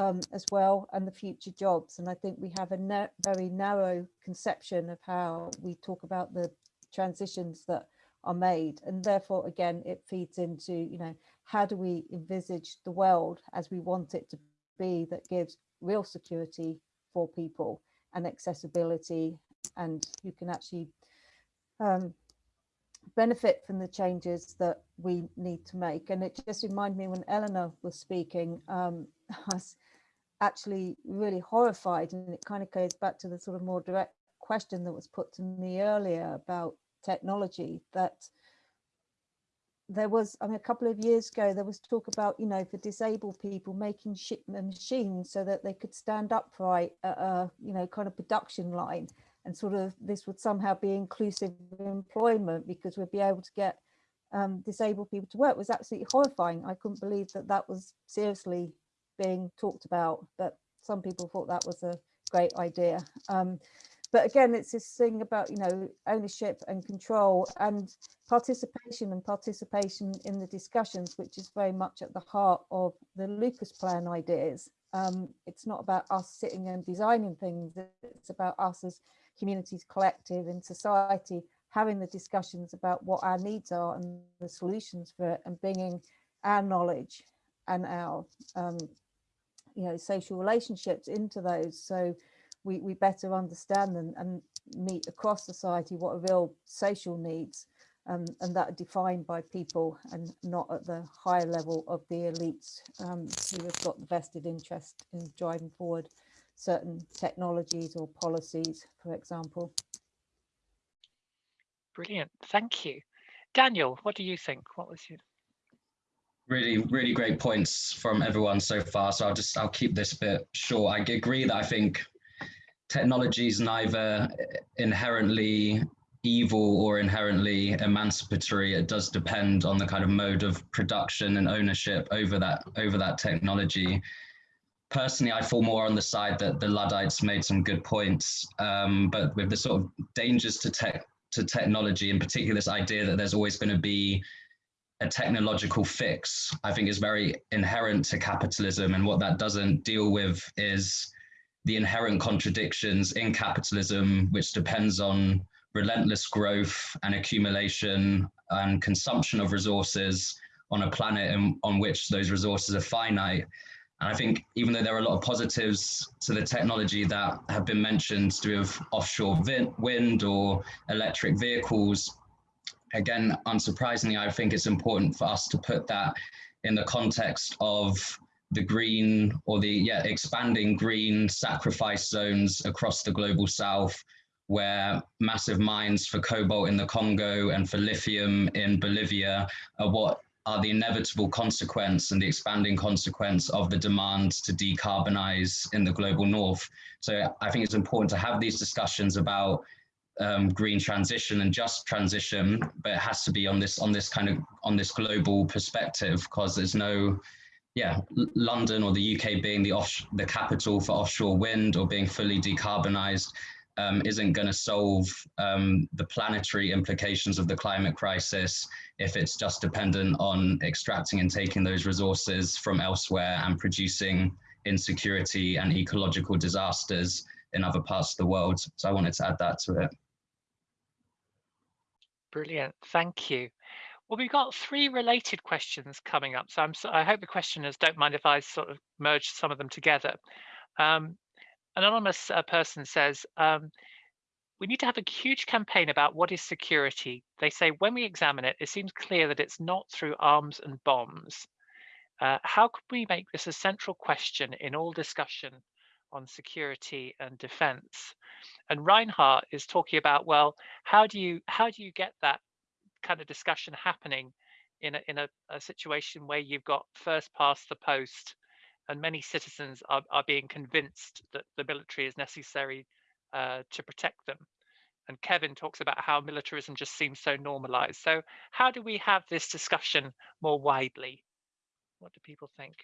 um, as well, and the future jobs. And I think we have a na very narrow conception of how we talk about the transitions that are made. And therefore, again, it feeds into, you know, how do we envisage the world as we want it to be that gives real security for people and accessibility and you can actually um, benefit from the changes that we need to make. And it just reminded me when Eleanor was speaking, um, I was actually really horrified and it kind of goes back to the sort of more direct question that was put to me earlier about technology that there was, I mean, a couple of years ago, there was talk about, you know, for disabled people making machines so that they could stand upright at a, you know, kind of production line and sort of this would somehow be inclusive employment because we'd be able to get um, disabled people to work it was absolutely horrifying. I couldn't believe that that was seriously being talked about, but some people thought that was a great idea. Um, but again, it's this thing about, you know, ownership and control and participation and participation in the discussions, which is very much at the heart of the Lucas plan ideas. Um, it's not about us sitting and designing things, it's about us as communities collective in society having the discussions about what our needs are and the solutions for it and bringing our knowledge and our um, you know social relationships into those so we, we better understand them and meet across society what are real social needs um, and that are defined by people and not at the higher level of the elites um, who have got the vested interest in driving forward certain technologies or policies, for example. Brilliant, thank you. Daniel, what do you think? What was your really really great points from everyone so far so i'll just i'll keep this bit short. I agree that i think technology is neither inherently evil or inherently emancipatory. It does depend on the kind of mode of production and ownership over that over that technology. Personally, I fall more on the side that the Luddites made some good points, um, but with the sort of dangers to tech to technology, in particular, this idea that there's always going to be a technological fix, I think is very inherent to capitalism. And what that doesn't deal with is the inherent contradictions in capitalism, which depends on relentless growth and accumulation and consumption of resources on a planet in, on which those resources are finite. And I think even though there are a lot of positives to the technology that have been mentioned to do with offshore wind or electric vehicles, again, unsurprisingly, I think it's important for us to put that in the context of the green or the yeah expanding green sacrifice zones across the global south where massive mines for cobalt in the Congo and for lithium in Bolivia are what are the inevitable consequence and the expanding consequence of the demand to decarbonize in the global north. So I think it's important to have these discussions about um, green transition and just transition, but it has to be on this on this kind of on this global perspective because there's no, yeah, London or the UK being the off the capital for offshore wind or being fully decarbonized um, isn't going to solve um, the planetary implications of the climate crisis if it's just dependent on extracting and taking those resources from elsewhere and producing insecurity and ecological disasters in other parts of the world. So I wanted to add that to it. Brilliant, thank you. Well, we've got three related questions coming up. So I'm, so I hope the questioners don't mind if I sort of merge some of them together. Um, anonymous uh, person says, um, we need to have a huge campaign about what is security. They say when we examine it, it seems clear that it's not through arms and bombs. Uh, how could we make this a central question in all discussion on security and defense? And Reinhardt is talking about, well, how do you how do you get that kind of discussion happening in a, in a, a situation where you've got first past the post and many citizens are, are being convinced that the military is necessary uh, to protect them. And Kevin talks about how militarism just seems so normalized. So how do we have this discussion more widely? What do people think?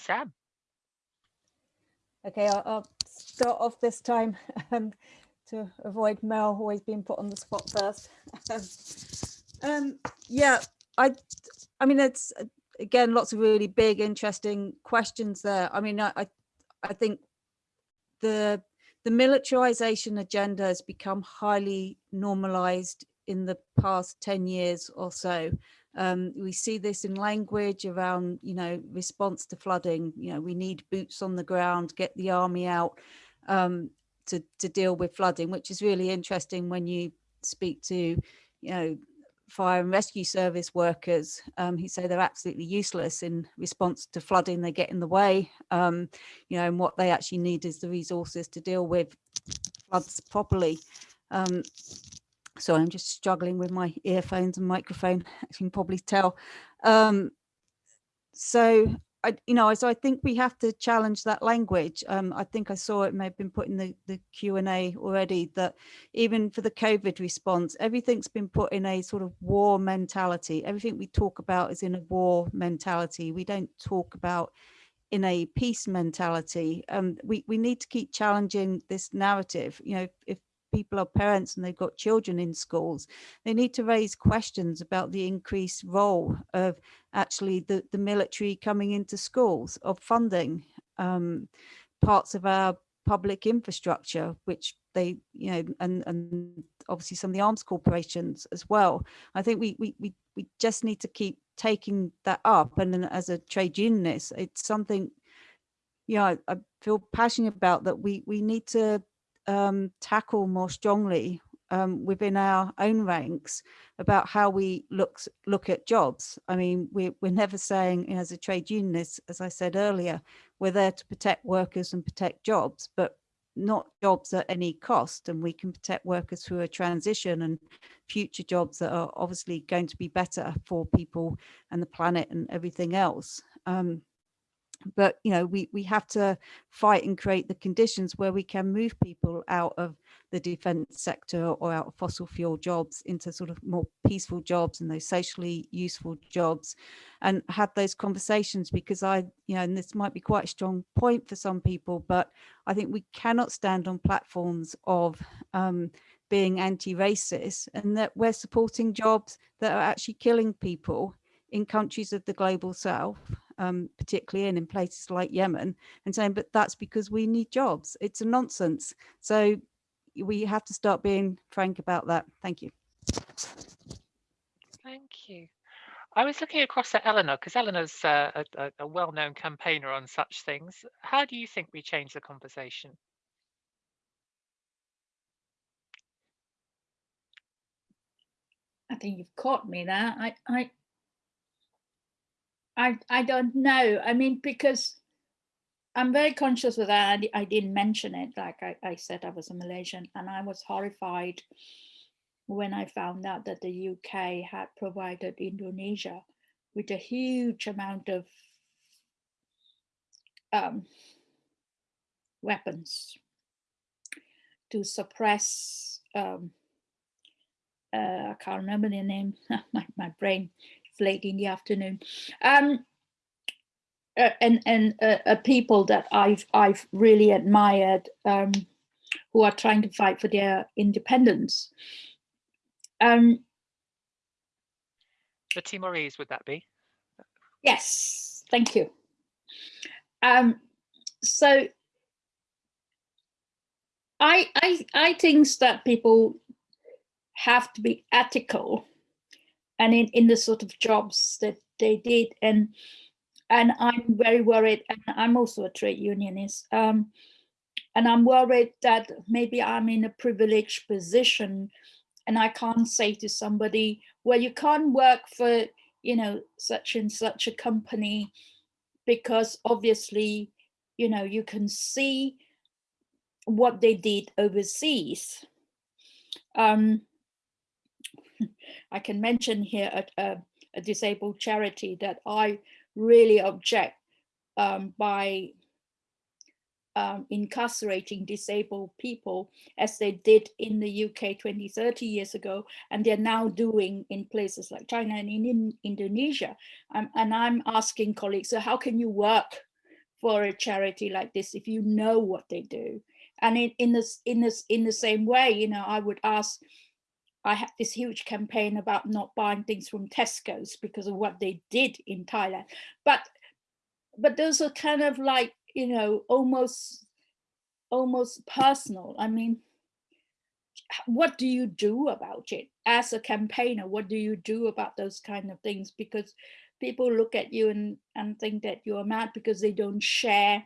Sam? Okay, I'll, I'll start off this time um, to avoid Mel always being put on the spot first. um, yeah, I, I mean, it's again, lots of really big, interesting questions there. I mean, I, I, I think the the militarization agenda has become highly normalized in the past 10 years or so. Um, we see this in language around, you know, response to flooding. You know, we need boots on the ground, get the army out um, to, to deal with flooding, which is really interesting when you speak to, you know, fire and rescue service workers um, who say they're absolutely useless in response to flooding. They get in the way, um, you know, and what they actually need is the resources to deal with floods properly. Um, so I'm just struggling with my earphones and microphone, as you can probably tell. Um, so I, you know, so I think we have to challenge that language. Um, I think I saw it may have been put in the, the Q&A already that even for the COVID response, everything's been put in a sort of war mentality. Everything we talk about is in a war mentality. We don't talk about in a peace mentality. Um, we, we need to keep challenging this narrative. You know, if people are parents and they've got children in schools, they need to raise questions about the increased role of actually the, the military coming into schools, of funding um, parts of our public infrastructure, which they, you know, and, and obviously some of the arms corporations as well. I think we, we, we, we just need to keep taking that up. And as a trade unionist, it's something, you know, I, I feel passionate about that we, we need to um, tackle more strongly um, within our own ranks about how we look look at jobs. I mean, we, we're never saying you know, as a trade unionist, as I said earlier, we're there to protect workers and protect jobs, but not jobs at any cost. And we can protect workers through a transition and future jobs that are obviously going to be better for people and the planet and everything else. Um, but you know we we have to fight and create the conditions where we can move people out of the defense sector or out of fossil fuel jobs into sort of more peaceful jobs and those socially useful jobs and have those conversations because i you know and this might be quite a strong point for some people but i think we cannot stand on platforms of um, being anti-racist and that we're supporting jobs that are actually killing people in countries of the global south um, particularly in, in places like Yemen, and saying, but that's because we need jobs. It's a nonsense. So we have to start being frank about that. Thank you. Thank you. I was looking across at Eleanor because Eleanor's uh, a, a well-known campaigner on such things. How do you think we change the conversation? I think you've caught me there. I, I, I, I don't know. I mean, because I'm very conscious of that. I, I didn't mention it. Like I, I said, I was a Malaysian and I was horrified when I found out that the UK had provided Indonesia with a huge amount of um, weapons to suppress, um, uh, I can't remember the name, my, my brain late in the afternoon. Um, uh, and and uh, uh, people that I've I've really admired um, who are trying to fight for their independence. Um, the Timorese, would that be? Yes, thank you. Um, so I, I, I think that people have to be ethical and in, in the sort of jobs that they did. And and I'm very worried, and I'm also a trade unionist. Um, and I'm worried that maybe I'm in a privileged position and I can't say to somebody, well, you can't work for, you know, such and such a company because obviously, you know, you can see what they did overseas. Um, I can mention here a, a, a disabled charity that I really object um, by um, incarcerating disabled people as they did in the UK 20, 30 years ago, and they're now doing in places like China and in, in Indonesia. Um, and I'm asking colleagues, so how can you work for a charity like this if you know what they do. And in, in this in this in the same way, you know, I would ask, I had this huge campaign about not buying things from Tesco's because of what they did in Thailand. But but those are kind of like, you know, almost almost personal. I mean, what do you do about it as a campaigner? What do you do about those kind of things? Because people look at you and, and think that you're mad because they don't share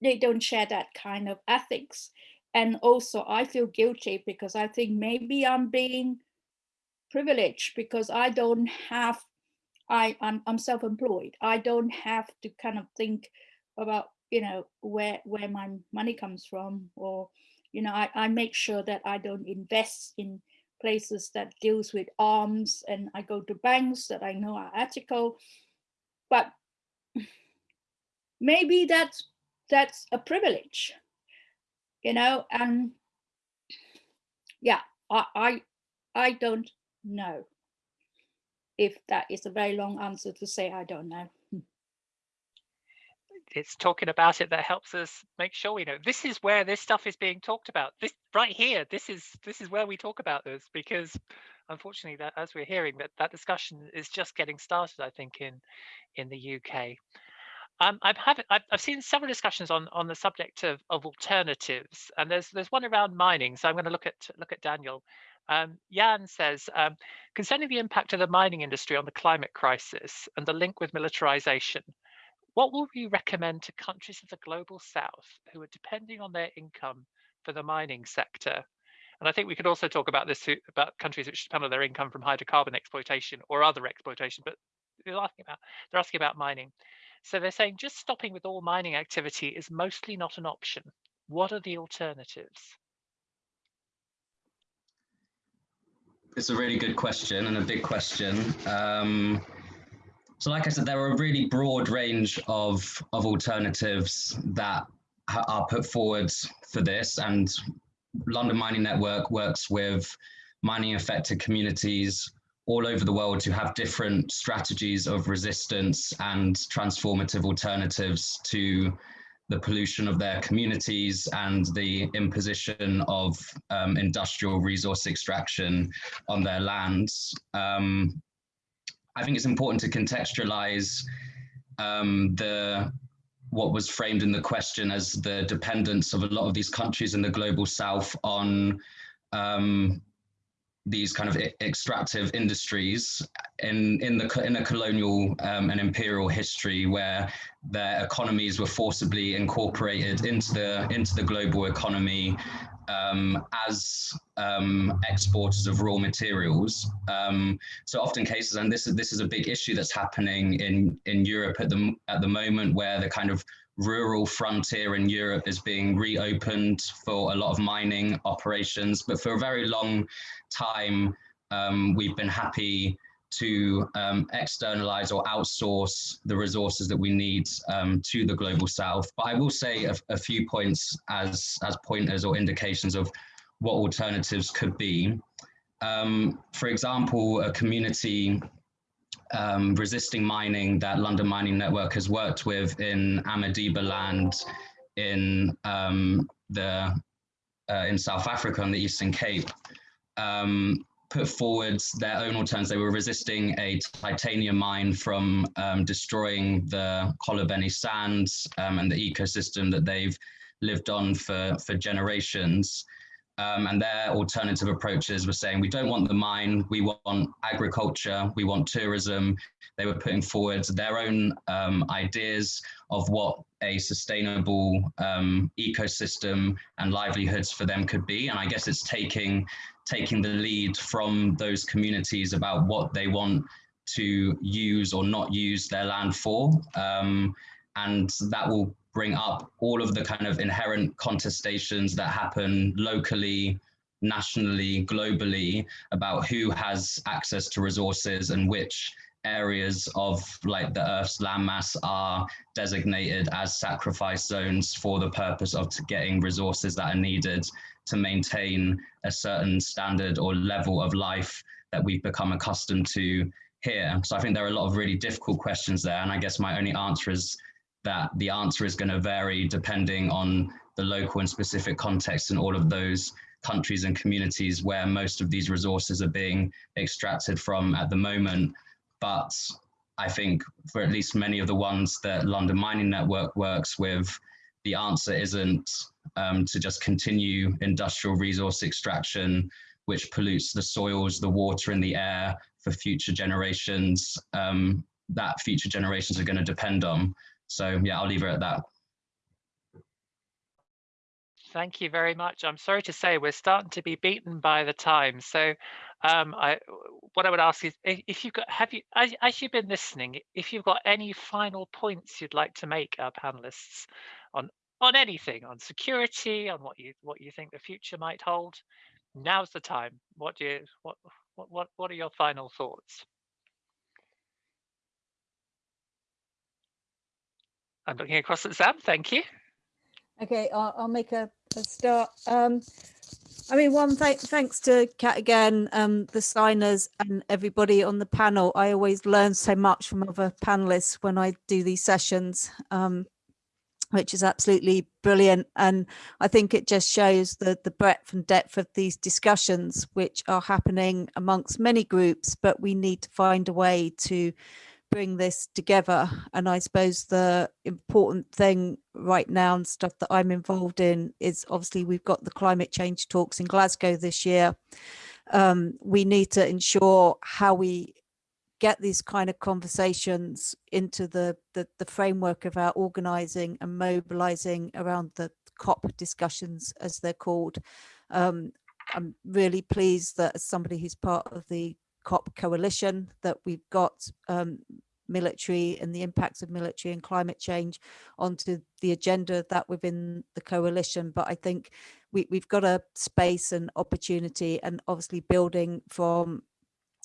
they don't share that kind of ethics. And also I feel guilty because I think maybe I'm being privileged because I don't have I, I'm, I'm self-employed. I don't have to kind of think about, you know, where where my money comes from or, you know, I, I make sure that I don't invest in places that deals with arms and I go to banks that I know are ethical. But maybe that's that's a privilege, you know, and yeah, I I, I don't know if that is a very long answer to say I don't know. Hmm. It's talking about it that helps us make sure we know this is where this stuff is being talked about. This right here, this is this is where we talk about this because unfortunately that as we're hearing that that discussion is just getting started, I think, in in the UK. Um, I've, have, I've, I've seen several discussions on on the subject of, of alternatives, and there's there's one around mining. So I'm going to look at look at Daniel. Um, Jan says, um, concerning the impact of the mining industry on the climate crisis and the link with militarization, what will we recommend to countries of the global south who are depending on their income for the mining sector? And I think we could also talk about this about countries which depend on their income from hydrocarbon exploitation or other exploitation, but they're asking about they're asking about mining. So they're saying just stopping with all mining activity is mostly not an option. What are the alternatives? It's a really good question and a big question. Um, so like I said, there are a really broad range of, of alternatives that are put forward for this and London Mining Network works with mining affected communities all over the world who have different strategies of resistance and transformative alternatives to the pollution of their communities and the imposition of um, industrial resource extraction on their lands. Um, I think it's important to contextualize um, the what was framed in the question as the dependence of a lot of these countries in the global south on um, these kind of extractive industries in in the in a colonial um, and imperial history where their economies were forcibly incorporated into the into the global economy um, as um, exporters of raw materials. Um, so often cases, and this is this is a big issue that's happening in in Europe at the at the moment, where the kind of rural frontier in Europe is being reopened for a lot of mining operations. But for a very long time, um, we've been happy to um, externalize or outsource the resources that we need um, to the global south. But I will say a, a, few points as, as pointers or indications of what alternatives could be. Um, for example, a community um, resisting mining that London Mining Network has worked with in Amadiba land in um, the uh, in South Africa on the Eastern Cape um, put forward their own alternatives. They were resisting a titanium mine from um, destroying the Xolobeni sands um, and the ecosystem that they've lived on for, for generations. Um, and their alternative approaches were saying, we don't want the mine, we want agriculture, we want tourism. They were putting forward their own um, ideas of what a sustainable um, ecosystem and livelihoods for them could be. And I guess it's taking, taking the lead from those communities about what they want to use or not use their land for. Um, and that will bring up all of the kind of inherent contestations that happen locally, nationally, globally about who has access to resources and which areas of like the Earth's landmass are designated as sacrifice zones for the purpose of getting resources that are needed to maintain a certain standard or level of life that we've become accustomed to here. So I think there are a lot of really difficult questions there. And I guess my only answer is that the answer is going to vary depending on the local and specific context in all of those countries and communities where most of these resources are being extracted from at the moment. But I think for at least many of the ones that London Mining Network works with, the answer isn't um, to just continue industrial resource extraction, which pollutes the soils, the water and the air for future generations um, that future generations are going to depend on. So yeah, I'll leave it at that. Thank you very much. I'm sorry to say we're starting to be beaten by the time. So um, I, what I would ask is if, you've got, have you, as, as, you've been listening, if you've got any final points you'd like to make our panelists on, on anything, on security, on what you, what you think the future might hold, now's the time. What do you, what, what, what are your final thoughts? I'm looking across at Sam, thank you. Okay, I'll, I'll make a, a start. Um, I mean, one th thanks to CAAT again, um, the signers and everybody on the panel. I always learn so much from other panelists when I do these sessions, um, which is absolutely brilliant. And I think it just shows the, the breadth and depth of these discussions, which are happening amongst many groups, but we need to find a way to bring this together. And I suppose the important thing right now and stuff that I'm involved in is obviously we've got the climate change talks in Glasgow this year. Um, we need to ensure how we get these kind of conversations into the, the, the framework of our organizing and mobilizing around the COP discussions as they're called. Um, I'm really pleased that as somebody who's part of the COP coalition that we've got um, military and the impacts of military and climate change onto the agenda that within the coalition. But I think we, we've got a space and opportunity and obviously building from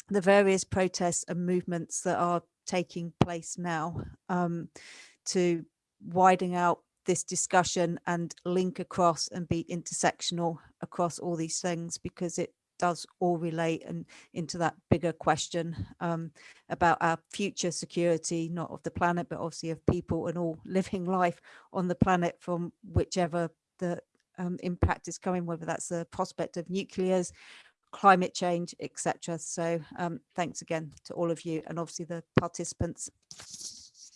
the various protests and movements that are taking place now um, to widening out this discussion and link across and be intersectional across all these things because it does all relate and into that bigger question um, about our future security, not of the planet, but obviously of people and all living life on the planet from whichever the um, impact is coming, whether that's the prospect of nuclears, climate change, etc. So um, thanks again to all of you and obviously the participants.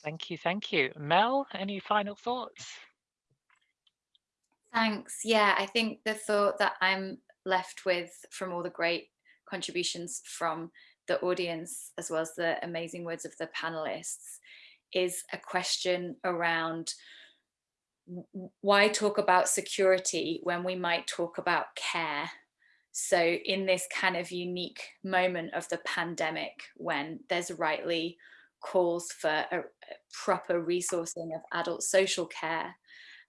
Thank you, thank you. Mel, any final thoughts? Thanks. Yeah, I think the thought that I'm left with from all the great contributions from the audience, as well as the amazing words of the panelists, is a question around why talk about security when we might talk about care? So in this kind of unique moment of the pandemic, when there's rightly calls for a, proper resourcing of adult social care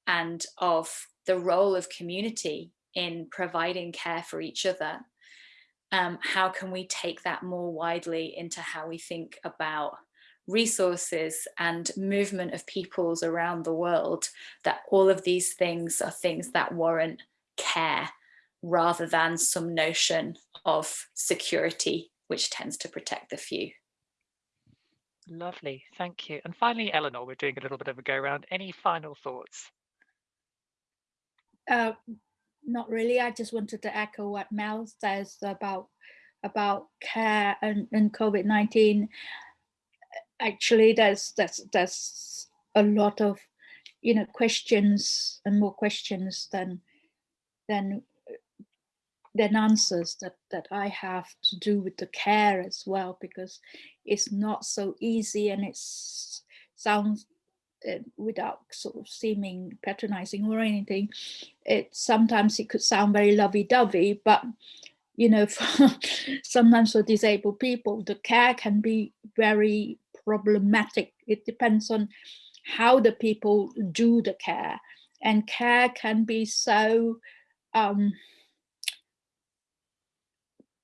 and of the role of community in providing care for each other, um, how can we take that more widely into how we think about resources and movement of peoples around the world, that all of these things are things that warrant care rather than some notion of security, which tends to protect the few. Lovely, thank you. And finally, Eleanor, we're doing a little bit of a go around. Any final thoughts? Uh, not really. I just wanted to echo what Mel says about about care and, and COVID-19. Actually, there's there's there's a lot of you know questions and more questions than than than answers that that I have to do with the care as well because it's not so easy and it sounds uh, without sort of seeming patronizing or anything, it sometimes it could sound very lovey-dovey, but you know, for, sometimes for disabled people, the care can be very problematic. It depends on how the people do the care and care can be so um,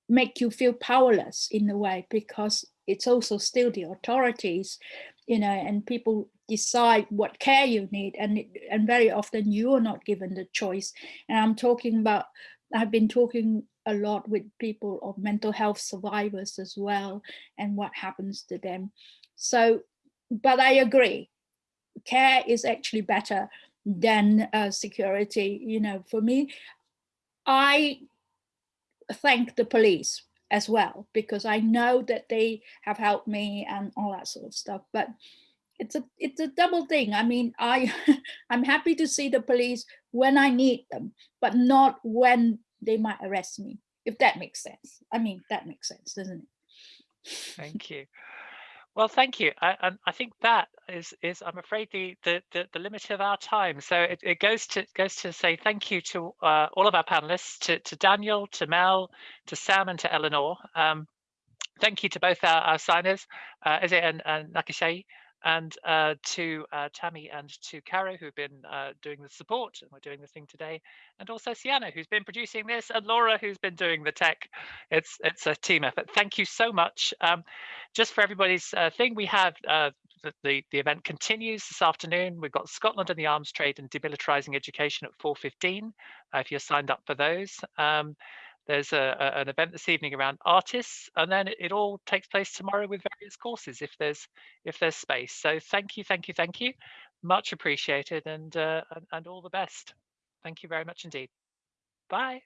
make you feel powerless in a way because it's also still the authorities you know and people decide what care you need and and very often you are not given the choice and i'm talking about i've been talking a lot with people of mental health survivors as well and what happens to them so but i agree care is actually better than uh, security. You know, for me, I thank the police as well because I know that they have helped me and all that sort of stuff. But it's a it's a double thing. I mean, I I'm happy to see the police when I need them, but not when they might arrest me. If that makes sense. I mean, that makes sense, doesn't it? Thank you. Well, thank you. I, and I think that is is I'm afraid the the the, the limit of our time. So it, it goes to goes to say thank you to uh, all of our panelists, to to Daniel, to Mel, to Sam, and to Eleanor. Um, thank you to both our, our signers, uh, Eze and, and Nakashai and uh, to uh, Tammy and to Caro, who've been uh, doing the support, and we're doing the thing today, and also Sienna, who's been producing this, and Laura, who's been doing the tech. It's it's a team effort. Thank you so much. Um, just for everybody's uh, thing, we have uh, the, the event continues this afternoon. We've got Scotland and the arms trade and demilitarizing education at 4.15, uh, if you're signed up for those. Um, there's a, a, an event this evening around artists, and then it, it, all takes place tomorrow with various courses if there's if there's space. So thank you, thank you, thank you, much appreciated, and uh, and, and all the best. Thank you very much indeed. Bye.